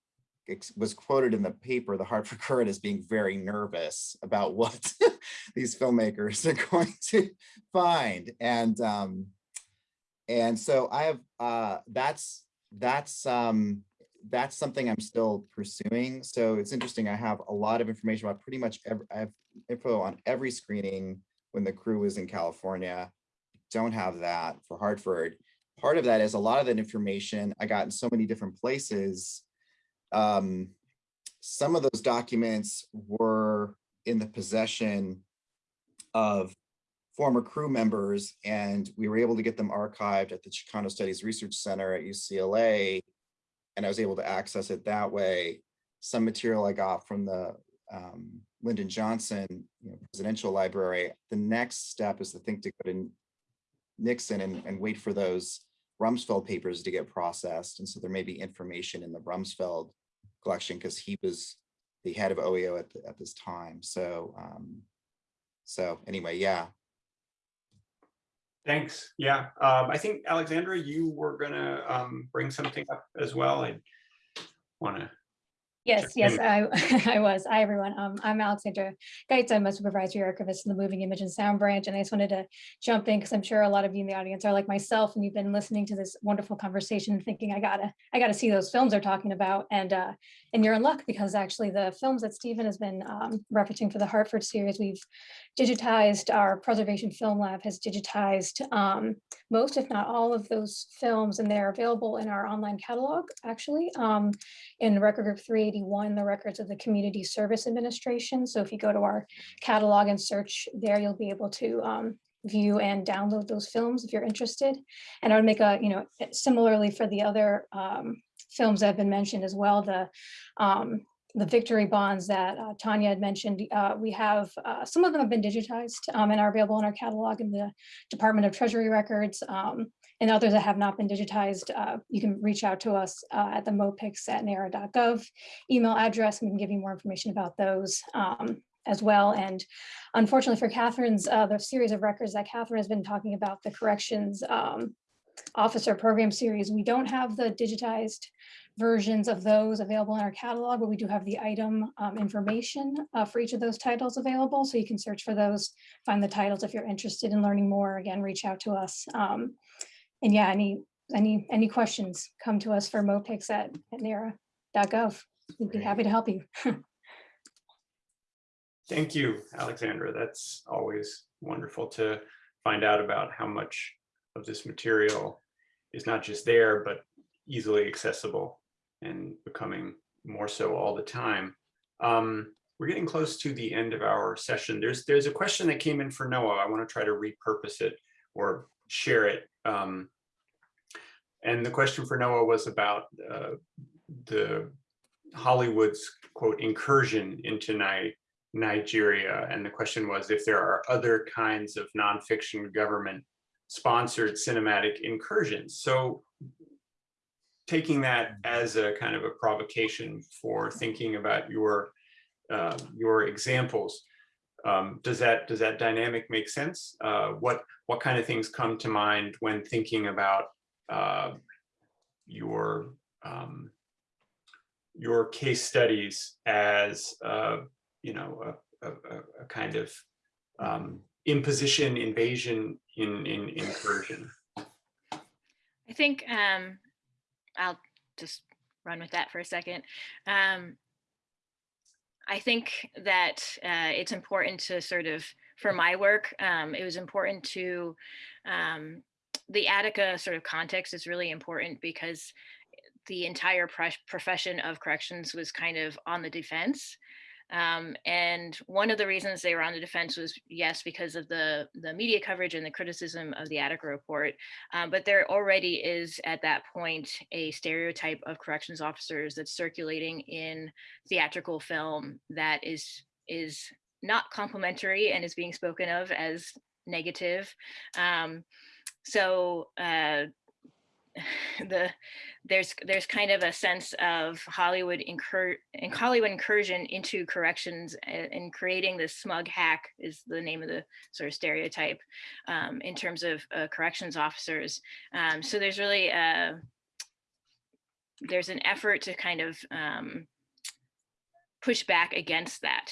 was quoted in the paper, the Hartford Courant, as being very nervous about what these filmmakers are going to find. And um, and so I have uh, that's that's um, that's something I'm still pursuing. So it's interesting. I have a lot of information about pretty much every, I have info on every screening when the crew was in California. Don't have that for Hartford. Part of that is a lot of that information I got in so many different places. Um, some of those documents were in the possession of former crew members, and we were able to get them archived at the Chicano Studies Research Center at UCLA, and I was able to access it that way. Some material I got from the um, Lyndon Johnson you know, Presidential Library. The next step is to think to go to Nixon and, and wait for those Rumsfeld papers to get processed. And so there may be information in the Rumsfeld collection because he was the head of OEO at, the, at this time. So, um, so anyway, yeah. Thanks. Yeah, um, I think Alexandra, you were gonna um, bring something up as well. I want to Yes, yes. I, I was. Hi, everyone. Um, I'm Alexandra Geitz. I'm a supervisory archivist in the Moving Image and Sound branch, and I just wanted to jump in because I'm sure a lot of you in the audience are like myself, and you've been listening to this wonderful conversation, and thinking I gotta, I gotta see those films they're talking about, and uh, and you're in luck because actually the films that Stephen has been um, referencing for the Hartford series, we've digitized. Our preservation film lab has digitized um, most, if not all, of those films, and they're available in our online catalog. Actually, um, in record group 381, the records of the Community Service Administration. So if you go to our catalog and search there, you'll be able to um, view and download those films if you're interested. And I would make a, you know, similarly for the other um, films that have been mentioned as well, the um, the victory bonds that uh, Tanya had mentioned, uh, we have, uh, some of them have been digitized um, and are available in our catalog in the Department of Treasury records. Um, and others that have not been digitized, uh, you can reach out to us uh, at the mopix at nara.gov email address. We can give you more information about those um, as well. And unfortunately for Catherine's, uh, the series of records that Catherine has been talking about, the corrections um, officer program series, we don't have the digitized versions of those available in our catalog, but we do have the item um, information uh, for each of those titles available. So you can search for those, find the titles if you're interested in learning more. Again, reach out to us. Um, and yeah, any any any questions, come to us for mopix at, at nara.gov. We'd be happy to help you. Thank you, Alexandra. That's always wonderful to find out about how much of this material is not just there, but easily accessible and becoming more so all the time. Um, we're getting close to the end of our session. There's there's a question that came in for Noah. I want to try to repurpose it or share it. Um, and the question for Noah was about uh, the Hollywood's quote incursion into Ni Nigeria. And the question was if there are other kinds of nonfiction government sponsored cinematic incursions. So taking that as a kind of a provocation for thinking about your uh, your examples, um, does that does that dynamic make sense? Uh, what what kind of things come to mind when thinking about uh, your um, your case studies as uh, you know a, a, a kind of um, imposition, invasion, in in incursion? I think um, I'll just run with that for a second. Um, I think that uh, it's important to sort of, for my work, um, it was important to, um, the Attica sort of context is really important because the entire profession of corrections was kind of on the defense. Um, and one of the reasons they were on the defense was, yes, because of the, the media coverage and the criticism of the Attica report. Um, but there already is at that point a stereotype of corrections officers that's circulating in theatrical film that is, is not complimentary and is being spoken of as negative. Um, so uh, the there's there's kind of a sense of Hollywood incur Hollywood incursion into corrections and, creating this smug hack is the name of the sort of stereotype um, in terms of uh, corrections officers. Um, so there's really a, there's an effort to kind of um, push back against that,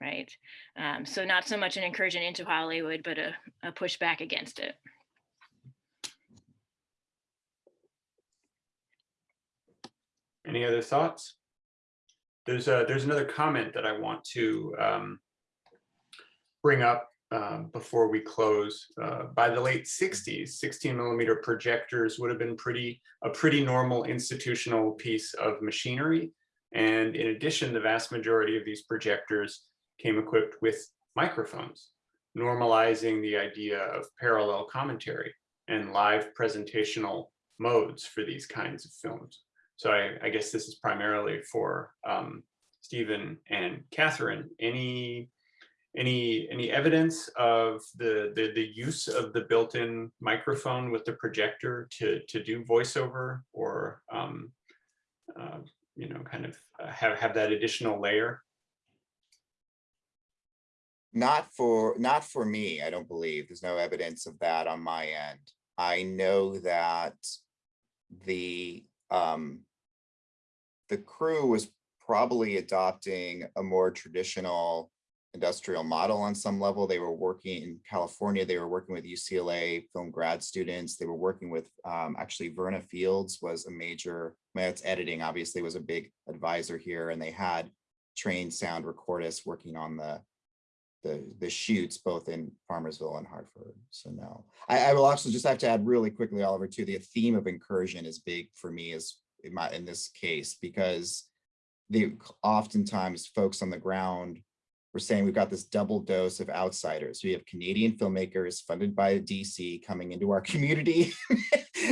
right? Um, so not so much an incursion into Hollywood, but a, a pushback against it. Any other thoughts? There's a, there's another comment that I want to um, bring up um, before we close. Uh, by the late 60s, 16 millimeter projectors would have been pretty a pretty normal institutional piece of machinery. And in addition, the vast majority of these projectors came equipped with microphones, normalizing the idea of parallel commentary and live presentational modes for these kinds of films. So I, I guess this is primarily for um, Stephen and Catherine. Any any any evidence of the, the the use of the built-in microphone with the projector to to do voiceover or um, uh, you know kind of uh, have have that additional layer? Not for not for me. I don't believe there's no evidence of that on my end. I know that the um, the crew was probably adopting a more traditional industrial model on some level. They were working in California. They were working with UCLA film grad students. They were working with um, actually Verna Fields was a major, Matt's editing obviously was a big advisor here and they had trained sound recordists working on the the, the shoots both in Farmersville and Hartford. So no, I, I will also just have to add really quickly, Oliver, too, the theme of incursion is big for me as in this case because the oftentimes folks on the ground were saying we've got this double dose of outsiders. We have Canadian filmmakers funded by DC coming into our community,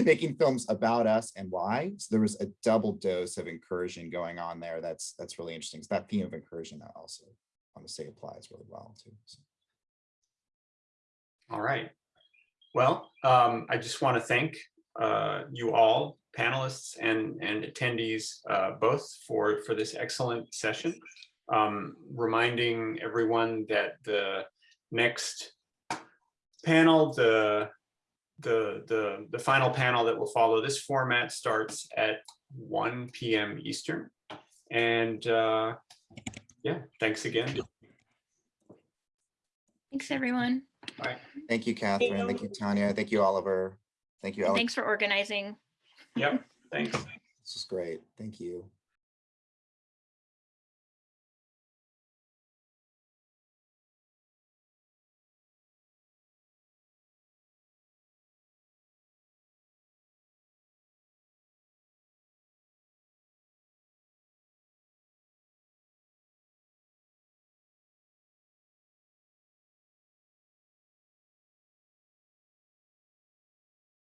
making films about us and why. So there was a double dose of incursion going on there. That's that's really interesting. So that theme of incursion I also want to say applies really well too. So. All right. Well, um, I just want to thank uh, you all panelists and, and attendees uh, both for, for this excellent session. Um, reminding everyone that the next panel, the, the, the, the final panel that will follow this format starts at 1 p.m. Eastern. And uh, yeah, thanks again. Thanks, everyone. Bye. Thank you, Catherine. Thank you, Tanya. Thank you, Oliver. Thank you, Alex. Thanks for organizing. Yep, thanks. This is great. Thank you.